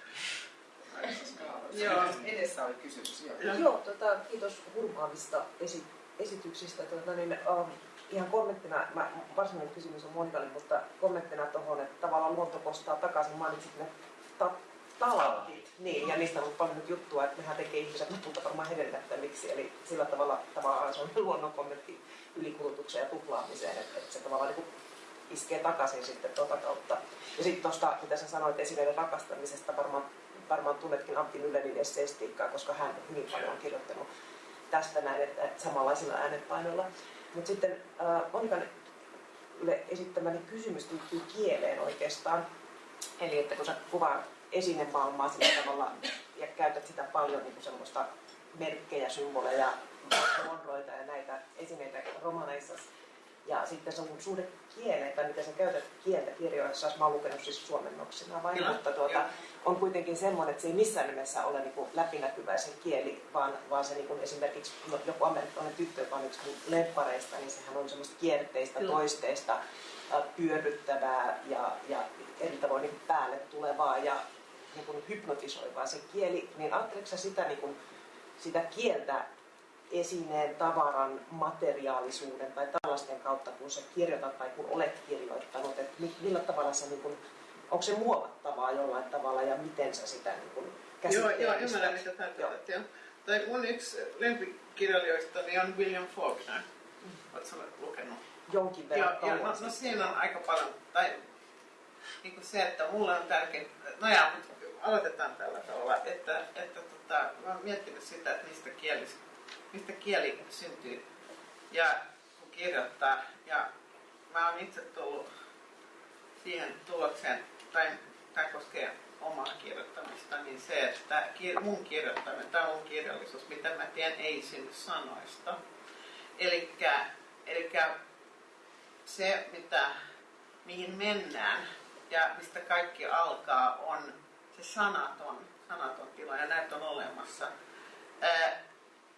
Joo, edessä oli kysymys. Joo, joo tota, kiitos hurmaavista esi- esityksistä. Tota, niin, um, ihan kommenttina, mä, varsinainen kysymys on Monikalle, mutta kommenttina tuohon, että tavallaan luonto kostaa takaisin, mainitsit ne ta- talantit, niin, ja niistä on ollut paljon nyt juttua, että nehän tekee ihmiset lopulta varmaan hedelmättömiksi, eli sillä tavalla tavallaan se on luonnon kommentti ylikulutukseen ja tuplaamiseen, että, että se tavallaan niin iskee takaisin sitten tuota kautta. Ja sitten tuosta, mitä sä sanoit esineiden rakastamisesta, varmaan, varmaan tunnetkin Antti Myllerin esseistiikkaa, koska hän hyvin paljon on kirjoittanut tästä näin, että, että samanlaisilla äänenpainoilla. Mutta sitten äh, Monikan esittämäni kysymys liittyy kieleen oikeastaan. Eli että kun sä kuvaa esinemaailmaa sillä tavalla ja käytät sitä paljon niin semmoista merkkejä, symboleja, monroita ja näitä esineitä romaneissa, ja sitten se on suhde kieleen, tai miten sä käytät kieltä kirjoissa, mä oon lukenut siis suomennoksena vain, mutta tuota, on kuitenkin semmoinen, että se ei missään nimessä ole niin läpinäkyvä se kieli, vaan, vaan se niin kuin esimerkiksi no, joku amerikkalainen tyttö, joka on yksi lemppareista, niin sehän on semmoista kierteistä, Kyllä. toisteista, pyörryttävää ja, ja eri tavoin niin päälle tulevaa ja niin kuin hypnotisoivaa se kieli, niin ajatteletko sitä, niin kuin, sitä kieltä esineen, tavaran, materiaalisuuden tai tällaisten kautta, kun sä kirjoitat tai kun olet kirjoittanut, että millä tavalla se, niin kuin, onko se muovattavaa jollain tavalla ja miten sä sitä niin kuin Joo, joo, ymmärrän mitä tarkoitat. Joo. Tai mun yksi lempikirjailijoista niin on William Faulkner. Mm. Oletko lukenut? Jonkin verran. Joo, joo no, no, siinä on aika paljon, tai niin kuin se, että mulle on tärkeää, no ja, aloitetaan tällä tavalla, että, että tota, mä oon miettinyt sitä, että niistä kielistä mistä kieli syntyy ja kun kirjoittaa. Ja mä oon itse tullut siihen tulokseen, tai tämä koskee omaa kirjoittamista, niin se, että mun kirjoittaminen tai mun kirjallisuus, mitä mä teen, ei synny sanoista. Eli se, mitä, mihin mennään ja mistä kaikki alkaa, on se sanaton, sanaton tila, ja näitä on olemassa. Ää,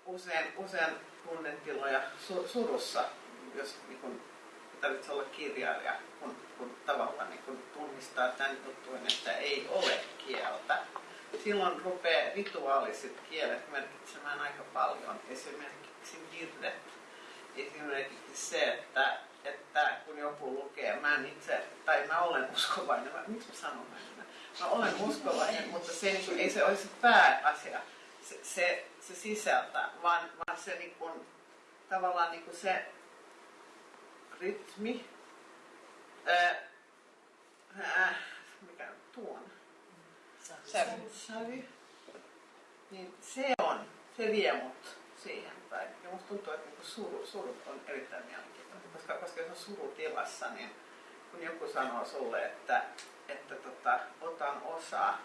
usein, usein tunnetiloja su, surussa, jos niin kun, tarvitsee olla kirjailija, kun, kun tavallaan niin kun tunnistaa tämän juttuun, että ei ole kieltä. Silloin rupeaa rituaaliset kielet merkitsemään aika paljon. Esimerkiksi virret. Esimerkiksi se, että, että kun joku lukee, mä en itse, tai mä olen uskovainen, mä, miksi mä sanon näin? Mä olen uskovainen, mutta se, ei se olisi pääasia. Se, se se sisältä, vaan, vaan se niin kuin, tavallaan niin kuin se rytmi, ää, ää, mikä tuon, sävy, sävy, niin se on, se vie mut siihen. Päin. Ja musta tuntuu, että niin suru, surut on erittäin mielenkiintoinen, koska, koska jos on surutilassa, niin kun joku sanoo sulle, että, että tota, otan osaa,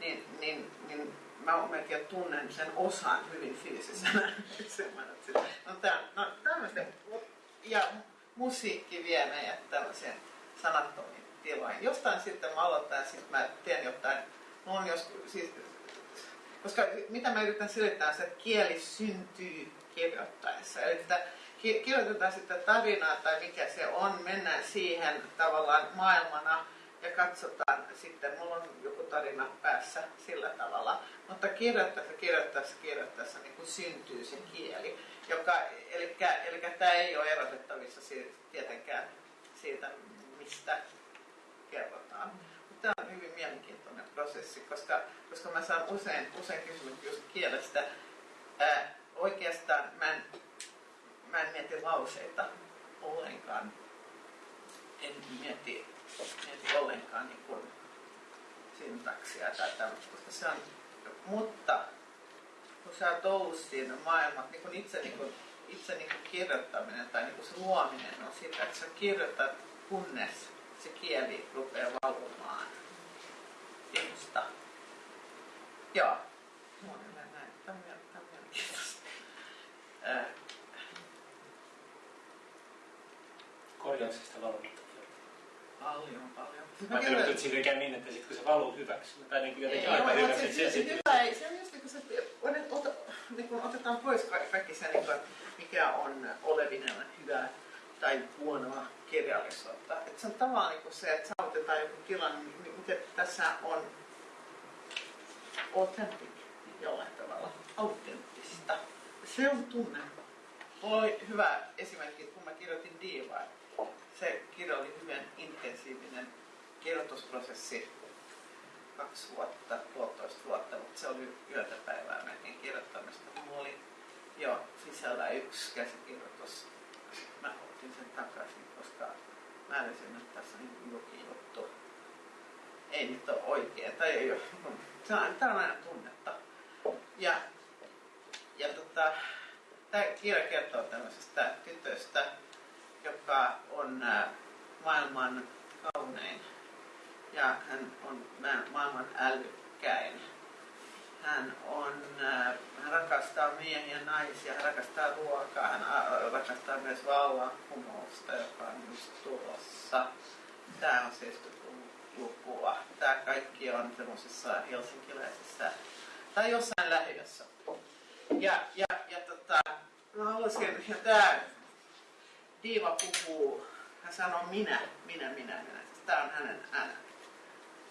niin, niin, niin mä melkein tunnen sen osan hyvin fyysisenä. no, tää, no tämmöistä, ja musiikki vie meidät tämmöiseen sanattomiin tiloihin. Jostain sitten mä aloitan, sitten mä teen jotain, on joskus, siis, koska mitä mä yritän selittää, se, että kieli syntyy kirjoittaessa. Eli että kirjoitetaan sitten tarinaa tai mikä se on, mennään siihen tavallaan maailmana, ja katsotaan sitten, mulla on joku tarina päässä sillä tavalla, mutta kirjoittaessa, kirjoittaessa, kirjoittaessa niin kuin syntyy se kieli, joka, eli, eli tämä ei ole erotettavissa siitä, tietenkään siitä, mistä kerrotaan. Tämä on hyvin mielenkiintoinen prosessi, koska, koska mä saan usein, usein kysymyksiä just kielestä. Ää, oikeastaan mä en, mä en mieti lauseita ollenkaan. En mieti mieti ollenkaan niin kuin syntaksia tai tämmöistä, se on, mutta kun sä oot ollut siinä maailmassa, niin kun itse, niin kun, itse niin kun kirjoittaminen tai niin kun se luominen on sitä, että sä kirjoitat kunnes se kieli rupeaa valumaan sinusta. Joo. Monelle näin. Tämä on mielenkiintoista. Korjauksesta valmiita. Paljon, paljon. Mä kyllä, että siinä käy niin, että sit, kun se valuu hyväksi, tai niin kuin jotenkin aika hyväksi. Se, se, se, hyvä ei, se on just niin kuin se, ot, niin kuin otetaan pois kaikki se, niin kuin, mikä on olevinen hyvää tai huonoa kirjallisuutta. Että se on tavallaan niin kuin se, että saavutetaan joku tilanne, niin mikä tässä on authentic jollain tavalla, autenttista. Se on tunne. Mulla oli hyvä esimerkki, kun mä kirjoitin Diivaa. Se kirja oli hyvin intensiivinen kirjoitusprosessi kaksi vuotta, puolitoista vuotta, mutta se oli yötä päivää mentiin kirjoittamista. Mulla oli jo sisällä yksi käsikirjoitus. Mä otin sen takaisin, koska mä älysin, että tässä on niin jokin juttu. Ei nyt ole oikein, tai ei ole. Tämä on aina tunnetta. Ja, ja tota, tämä kirja kertoo tämmöisestä tytöstä, joka on ää, maailman kaunein ja hän on ma- maailman älykkäin. Hän, on, ää, hän rakastaa miehiä ja naisia, hän rakastaa ruokaa, hän ää, rakastaa myös vallankumousta, joka on just tulossa. Tämä on 70-lukua. Tämä kaikki on semmoisessa helsinkiläisessä tai jossain lähiössä. Ja, ja, ja tota, mä haluaisin, ja tämä Diiva puhuu, hän sanoo minä, minä, minä, minä. Tämä on hänen äänen,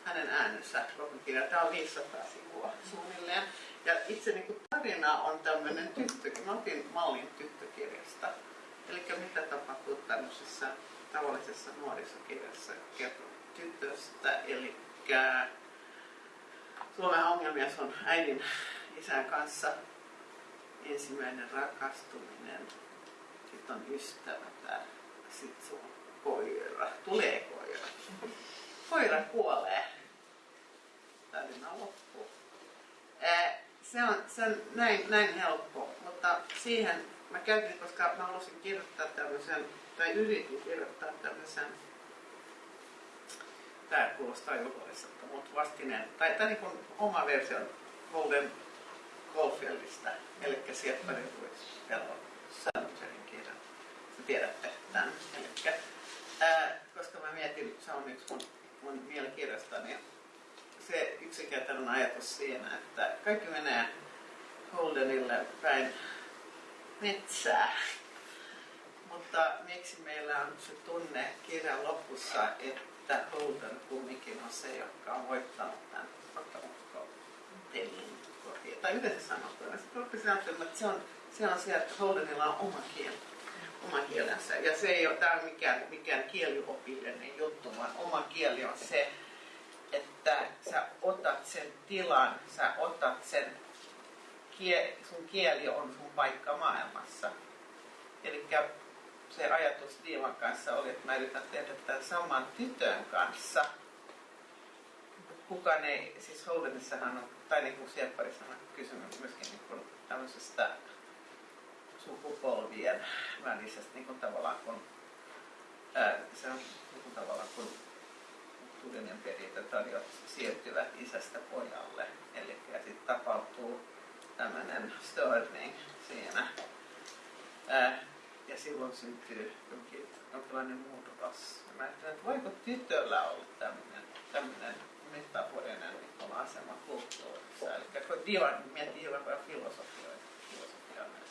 hänen äänensä kirja. Tämä on 500 sivua suunnilleen. Ja itse niin kuin tarina on tämmöinen tyttö, mä otin mallin tyttökirjasta. Eli mitä tapahtuu tämmöisessä tavallisessa nuorisokirjassa kertoo tytöstä, eli Suomen ongelmia on äidin isän kanssa ensimmäinen rakastuminen, sitten on ystävä, sitten sun koira, tulee koira. Koira kuolee. Tarina loppuu. Se on, se on näin, näin helppo, mutta siihen mä käytin, koska mä halusin kirjoittaa tämmöisen, tai yritin kirjoittaa tämmöisen, tää kuulostaa juhlalliselta, mutta vastineen, tai, tai niin oma versio Golden Goldfieldista, eli Pellon Sandbergin kirjan. Te tiedätte tämän. Elikkä, ää, koska mä mietin, se on yksi mun, mun mielikirjasta, niin se yksinkertainen ajatus siinä, että kaikki menee Holdenille päin metsää. Mutta miksi meillä on se tunne kirjan lopussa, että Holden kumminkin on se, joka on voittanut tämän pelin tai yleensä sanottuna. Että se on, se on se, että Holdenilla on oma kieli, oma kielensä. Ja se ei ole tämä mikään, mikään kieliopillinen juttu, vaan oma kieli on se, että sä otat sen tilan, sä otat sen, sun kieli on sun paikka maailmassa. Eli se ajatus Diivan kanssa oli, että mä yritän tehdä tämän saman tytön kanssa. Kukaan ei, siis Holdenissahan on tai niin kuin Siepparissa on kysymys myöskin niin kuin tämmöisestä sukupolvien välisestä niin kuin tavallaan kun ää, se on niin kuin tavallaan kun kulttuurinen perintötariot siirtyvät isästä pojalle. Eli sitten tapahtuu tämmöinen störning siinä. Ää, ja silloin syntyy jonkin, jonkinlainen muutos. Mä ajattelin, että voiko tytöllä olla tämmöinen, tämmöinen metaforinen niin asema kulttuurissa. Eli kun Divan miettii jollain paljon filosofioita, filosofia on myös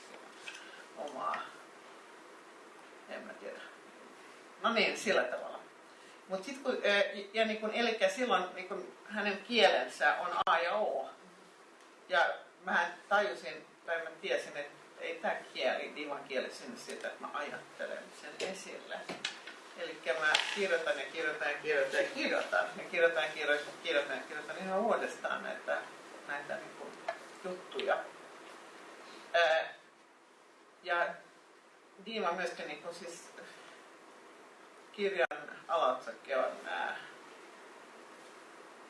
omaa, en mä tiedä. No niin, sillä tavalla. Mutta sitten kun, ja niin kun, eli silloin niin kun hänen kielensä on A ja O. Ja mä tajusin, tai mä tiesin, että ei tämä kieli, divan kieli sinne siitä, että mä ajattelen sen esille. Eli mä kirjoitan ja kirjoitan ja kirjoitan ja kirjoitan ja kirjoitan ja kirjoitan kirjoitan ja kirjoitan ihan uudestaan näitä, näitä niin kuin juttuja. Ää, ja Diima myöskin niin siis kirjan alaotsake on ää,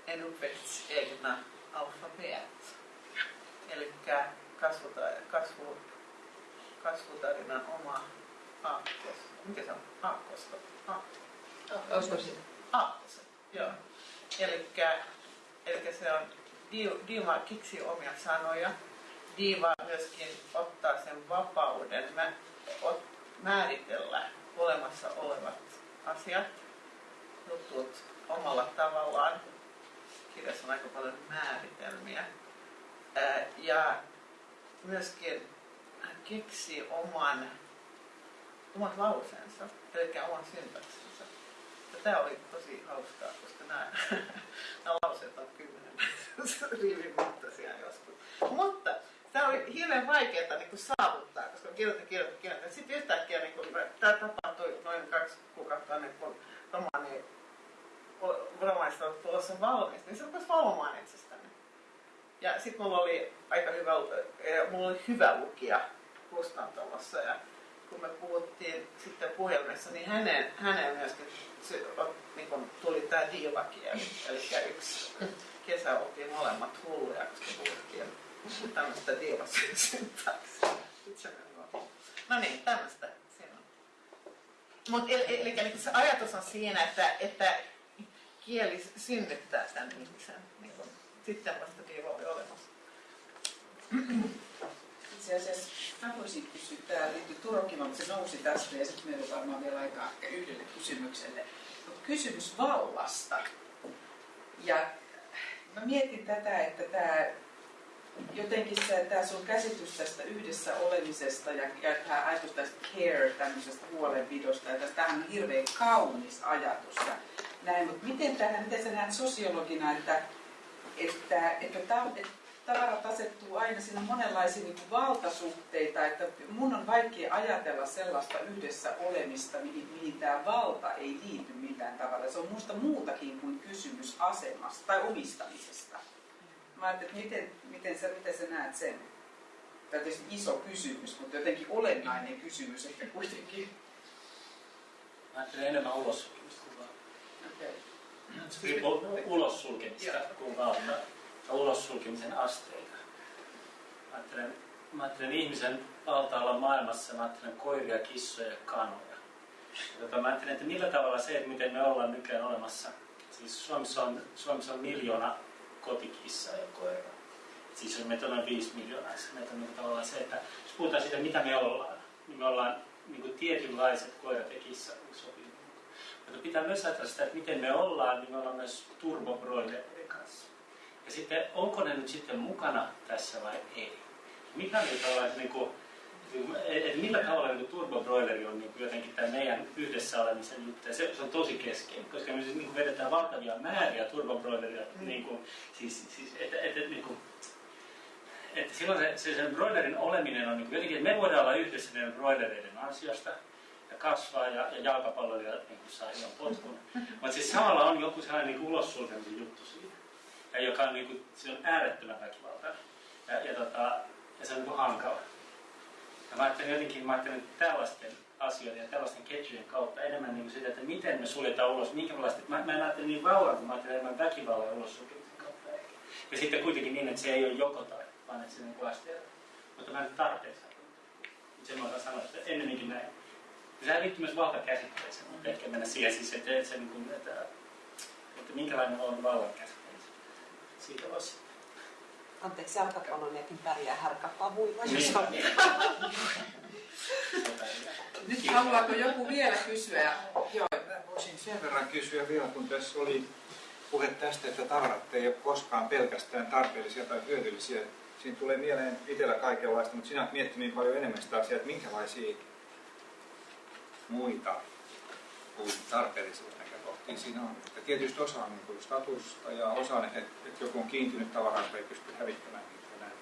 En uppväxts egna alfabet. Eli kasvu, kasvutarinan oma aakkos. Mikä se on? Aakkosto. Oskoisin. Aakkoset, joo. Elikkä, elikkä se on, Diima kiksi omia sanoja. Diiva myöskin ottaa sen vapauden mä, ot, määritellä olemassa olevat asiat, jutut omalla tavallaan. Kirjassa on aika paljon määritelmiä. Ää, ja myöskin keksi oman omat lauseensa, eli oman syntaksinsä. Ja tämä oli tosi hauskaa, koska nämä, nämä lauseet on kymmenen rivin joskus. Mutta tämä oli hirveän vaikeaa niin kuin saavuttaa, koska kirjoitin, kirjoitin, kirjoitin. Sitten yhtäkkiä niin kuin, tämä tapahtui noin kaksi kuukautta ennen kuin romaani, romaanista oli tulossa valmis, niin se rupesi valvomaan itsestäni. Ja sitten mulla oli aika hyvä, mulla oli hyvä lukija kustantamossa ja kun me puhuttiin sitten puhelimessa, niin hänen, hänen myöskin se, niin kun tuli tämä diivakieli, eli yksi kesä oltiin molemmat hulluja, koska puhuttiin tämmöistä diivasyntaksia. No niin, tämmöistä on. Mut, eli, eli, eli se ajatus on siinä, että, että kieli synnyttää tämän ihmisen. Niin kun, sitten vasta diiva oli olemassa. Itse asiassa mä voisin kysyä, tämä liittyy Turokkimaan, mutta se nousi tästä ja sitten meillä on varmaan vielä aikaa yhdelle kysymykselle. Mutta kysymys vallasta. Ja mä mietin tätä, että tämä jotenkin se, tämä sun käsitys tästä yhdessä olemisesta ja, ja tämä ajatus tästä care, tämmöisestä huolenpidosta, ja tämähän on hirveän kaunis ajatus. Ja näin, mutta miten, tähän, miten sä näet sosiologina, että, että, että, että, että tavarat asettuu aina siinä monenlaisia niin kuin valtasuhteita, että mun on vaikea ajatella sellaista yhdessä olemista, mihin, mihin tämä valta ei liity millään tavalla. Se on musta muutakin kuin kysymys asemasta tai omistamisesta. Mä ajattelin, että miten, miten, sä, miten sä näet sen? Tämä on tietysti iso kysymys, mutta jotenkin olennainen kysymys ehkä kuitenkin. Mä ajattelen enemmän ulos kuin vaan. Okay. Riippuu ulos sulkemista kuin ja ulos sulkemisen asteita. Mä ajattelen, mä ajattelen ihmisen valtaalla maailmassa, mä ajattelen koiria, kissoja ja kanoja. Ja tota, mä ajattelen, että millä tavalla se, että miten me ollaan nykyään olemassa. Siis Suomessa on, Suomessa on miljoona kotikissaa ja koiraa. Siis on meitä on viisi miljoonaa. Siis meitä on tavallaan se, että jos puhutaan siitä, mitä me ollaan, niin me ollaan niin kuin tietynlaiset koirat ja kissa sopii. Mutta pitää myös ajatella sitä, että miten me ollaan, niin me ollaan myös turbobroilereiden kanssa. Ja sitten, onko ne nyt sitten mukana tässä vai ei? Mikä on tällainen, niin kuin, että millä tavalla niin turbobroileri on niin kuin jotenkin tämä meidän yhdessä olemisen juttu. Ja se, se on tosi keskeinen, koska me siis niin kuin vedetään valtavia määriä turbobroileria. Mm. Niin kuin, siis, siis, että, että, että, niin kuin, että silloin se, se sen broilerin oleminen on niin kuin jotenkin, että me voidaan olla yhdessä näiden broilereiden ansiosta ja kasvaa ja, ja jalkapalloilija niin kuin saa ihan potkun. Mutta siis samalla on joku sellainen niin ulossulkemisen juttu siinä. Ja joka on, niin kuin, se on äärettömän väkivaltainen. Ja, ja, tota, ja se on niin kuin hankala. Ja mä ajattelen jotenkin, mä ajattelen tällaisten asioiden ja tällaisten ketjujen kautta enemmän niin sitä, että miten me suljetaan ulos, minkälaista, mä, mä en ajattele niin vallan, mä ajattelen enemmän väkivallan ulos kautta. Ja sitten kuitenkin niin, että se ei ole joko tai, vaan että se on niin asteella. Mutta mä en tarpeeksi Sen mä sanoa, että ennemminkin näin. Sehän liittyy myös valtakäsitteeseen, mutta ehkä mennä siihen siis, että, että, se, niin kuin, että, että minkälainen on vallan käsite. Siitä voisi Anteeksi, jalkapallonjakin pärjää härkäpavuilla, jos Niin. on. Nyt haluaako joku vielä kysyä? Joo, Mä voisin sen verran kysyä vielä, kun tässä oli puhe tästä, että tavarat ei ole koskaan pelkästään tarpeellisia tai hyödyllisiä. Siinä tulee mieleen itsellä kaikenlaista, mutta sinä olet miettinyt paljon enemmän sitä asiaa, että minkälaisia muita kuin tarpeellisia näkökohtia siinä on. Tietysti osa on niin statusta ja osa on, että, että joku on kiintynyt tavaraan, ei pysty hävittämään niitä näin.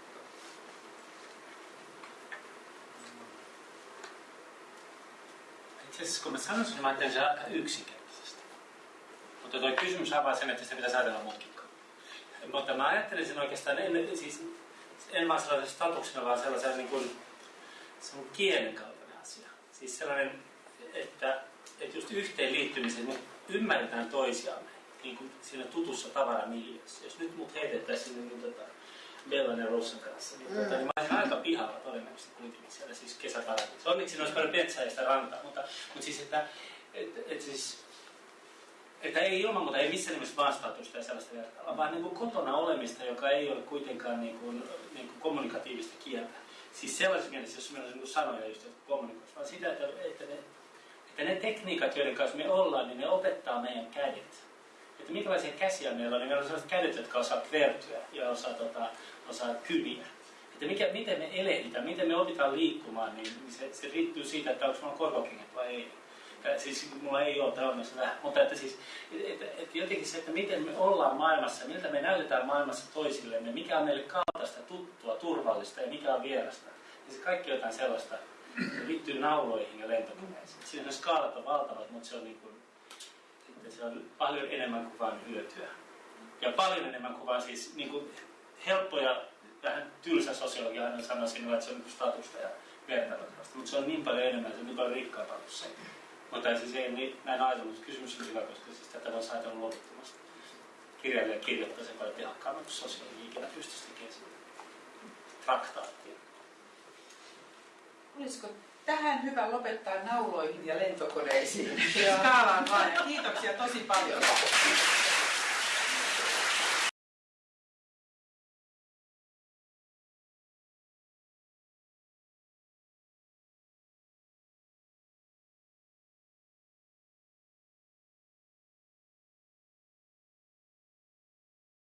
Itse asiassa kun mä sanoin sen, mä ajattelin sen aika yksinkertaisesti. Mutta tuo kysymys avaa sen, että sitä pitäisi ajatella mutkikkaan. Mutta mä ajattelin sen oikeastaan, en, siis, en vaan sellaisen statuksena, vaan sellaisen niin kuin, se on kielen kaltainen asia. Siis sellainen, että, että just yhteenliittymisen ymmärretään toisiamme niin kuin siinä tutussa tavaramiljössä. Jos nyt mut heitettäisiin niin tota, Bellan ja Rossan kanssa, niin, tota, niin mä olisin aika pihalla todennäköisesti kuitenkin siellä siis kesäparatissa. Onneksi siinä olisi paljon sitä rantaa, mutta, mutta siis, että, että, että siis että ei ilman muuta, ei missään nimessä vaan statusta ja sellaista vertailla, vaan niin kuin kotona olemista, joka ei ole kuitenkaan niin kuin, niin kuin kommunikatiivista kieltä. Siis sellaisessa mielessä, jos meillä on niin sanoja just, jotka kommunikoisivat, vaan sitä, että, että, ne, että ne tekniikat, joiden kanssa me ollaan, niin ne opettaa meidän kädet. Että minkälaisia käsiä meillä on, niin meillä on sellaiset kädet, jotka osaa kvertyä ja osaa, tota, osaa kyniä. Että mikä, miten me elehditään, miten me opitaan liikkumaan, niin se, se riippuu siitä, että onko meillä korvakengät vai ei. Ja siis mulla ei ole onneksi vähän, mutta että siis, et, et, jotenkin se, että miten me ollaan maailmassa, miltä me näytetään maailmassa toisillemme, mikä on meille kaltaista, tuttua, turvallista ja mikä on vierasta. Niin se kaikki jotain sellaista, se liittyy nauloihin ja lentokoneisiin. Siinä on skaalat on valtavat, mutta se on, niin kuin, sitten se on paljon enemmän kuin vain hyötyä. Ja paljon enemmän kuin vain siis niin kuin helppo ja vähän tylsä sosiologia aina sanoo sinulle, että se on niin statusta ja vertailutavasta. Mutta se on niin paljon enemmän, se on niin paljon rikkaampaa kuin se. Mutta siis ei niin, näin ajatellut, mutta kysymys on hyvä, koska siis tätä voisi ajatella loputtomasti. Kirjailija kirjoittaa sen paljon tehokkaammin kuin sosiologi ikinä pystyisi tekemään traktaattia. Olisiko tähän hyvä lopettaa nauloihin ja lentokoneisiin? Skaalaan. Kiitoksia tosi paljon.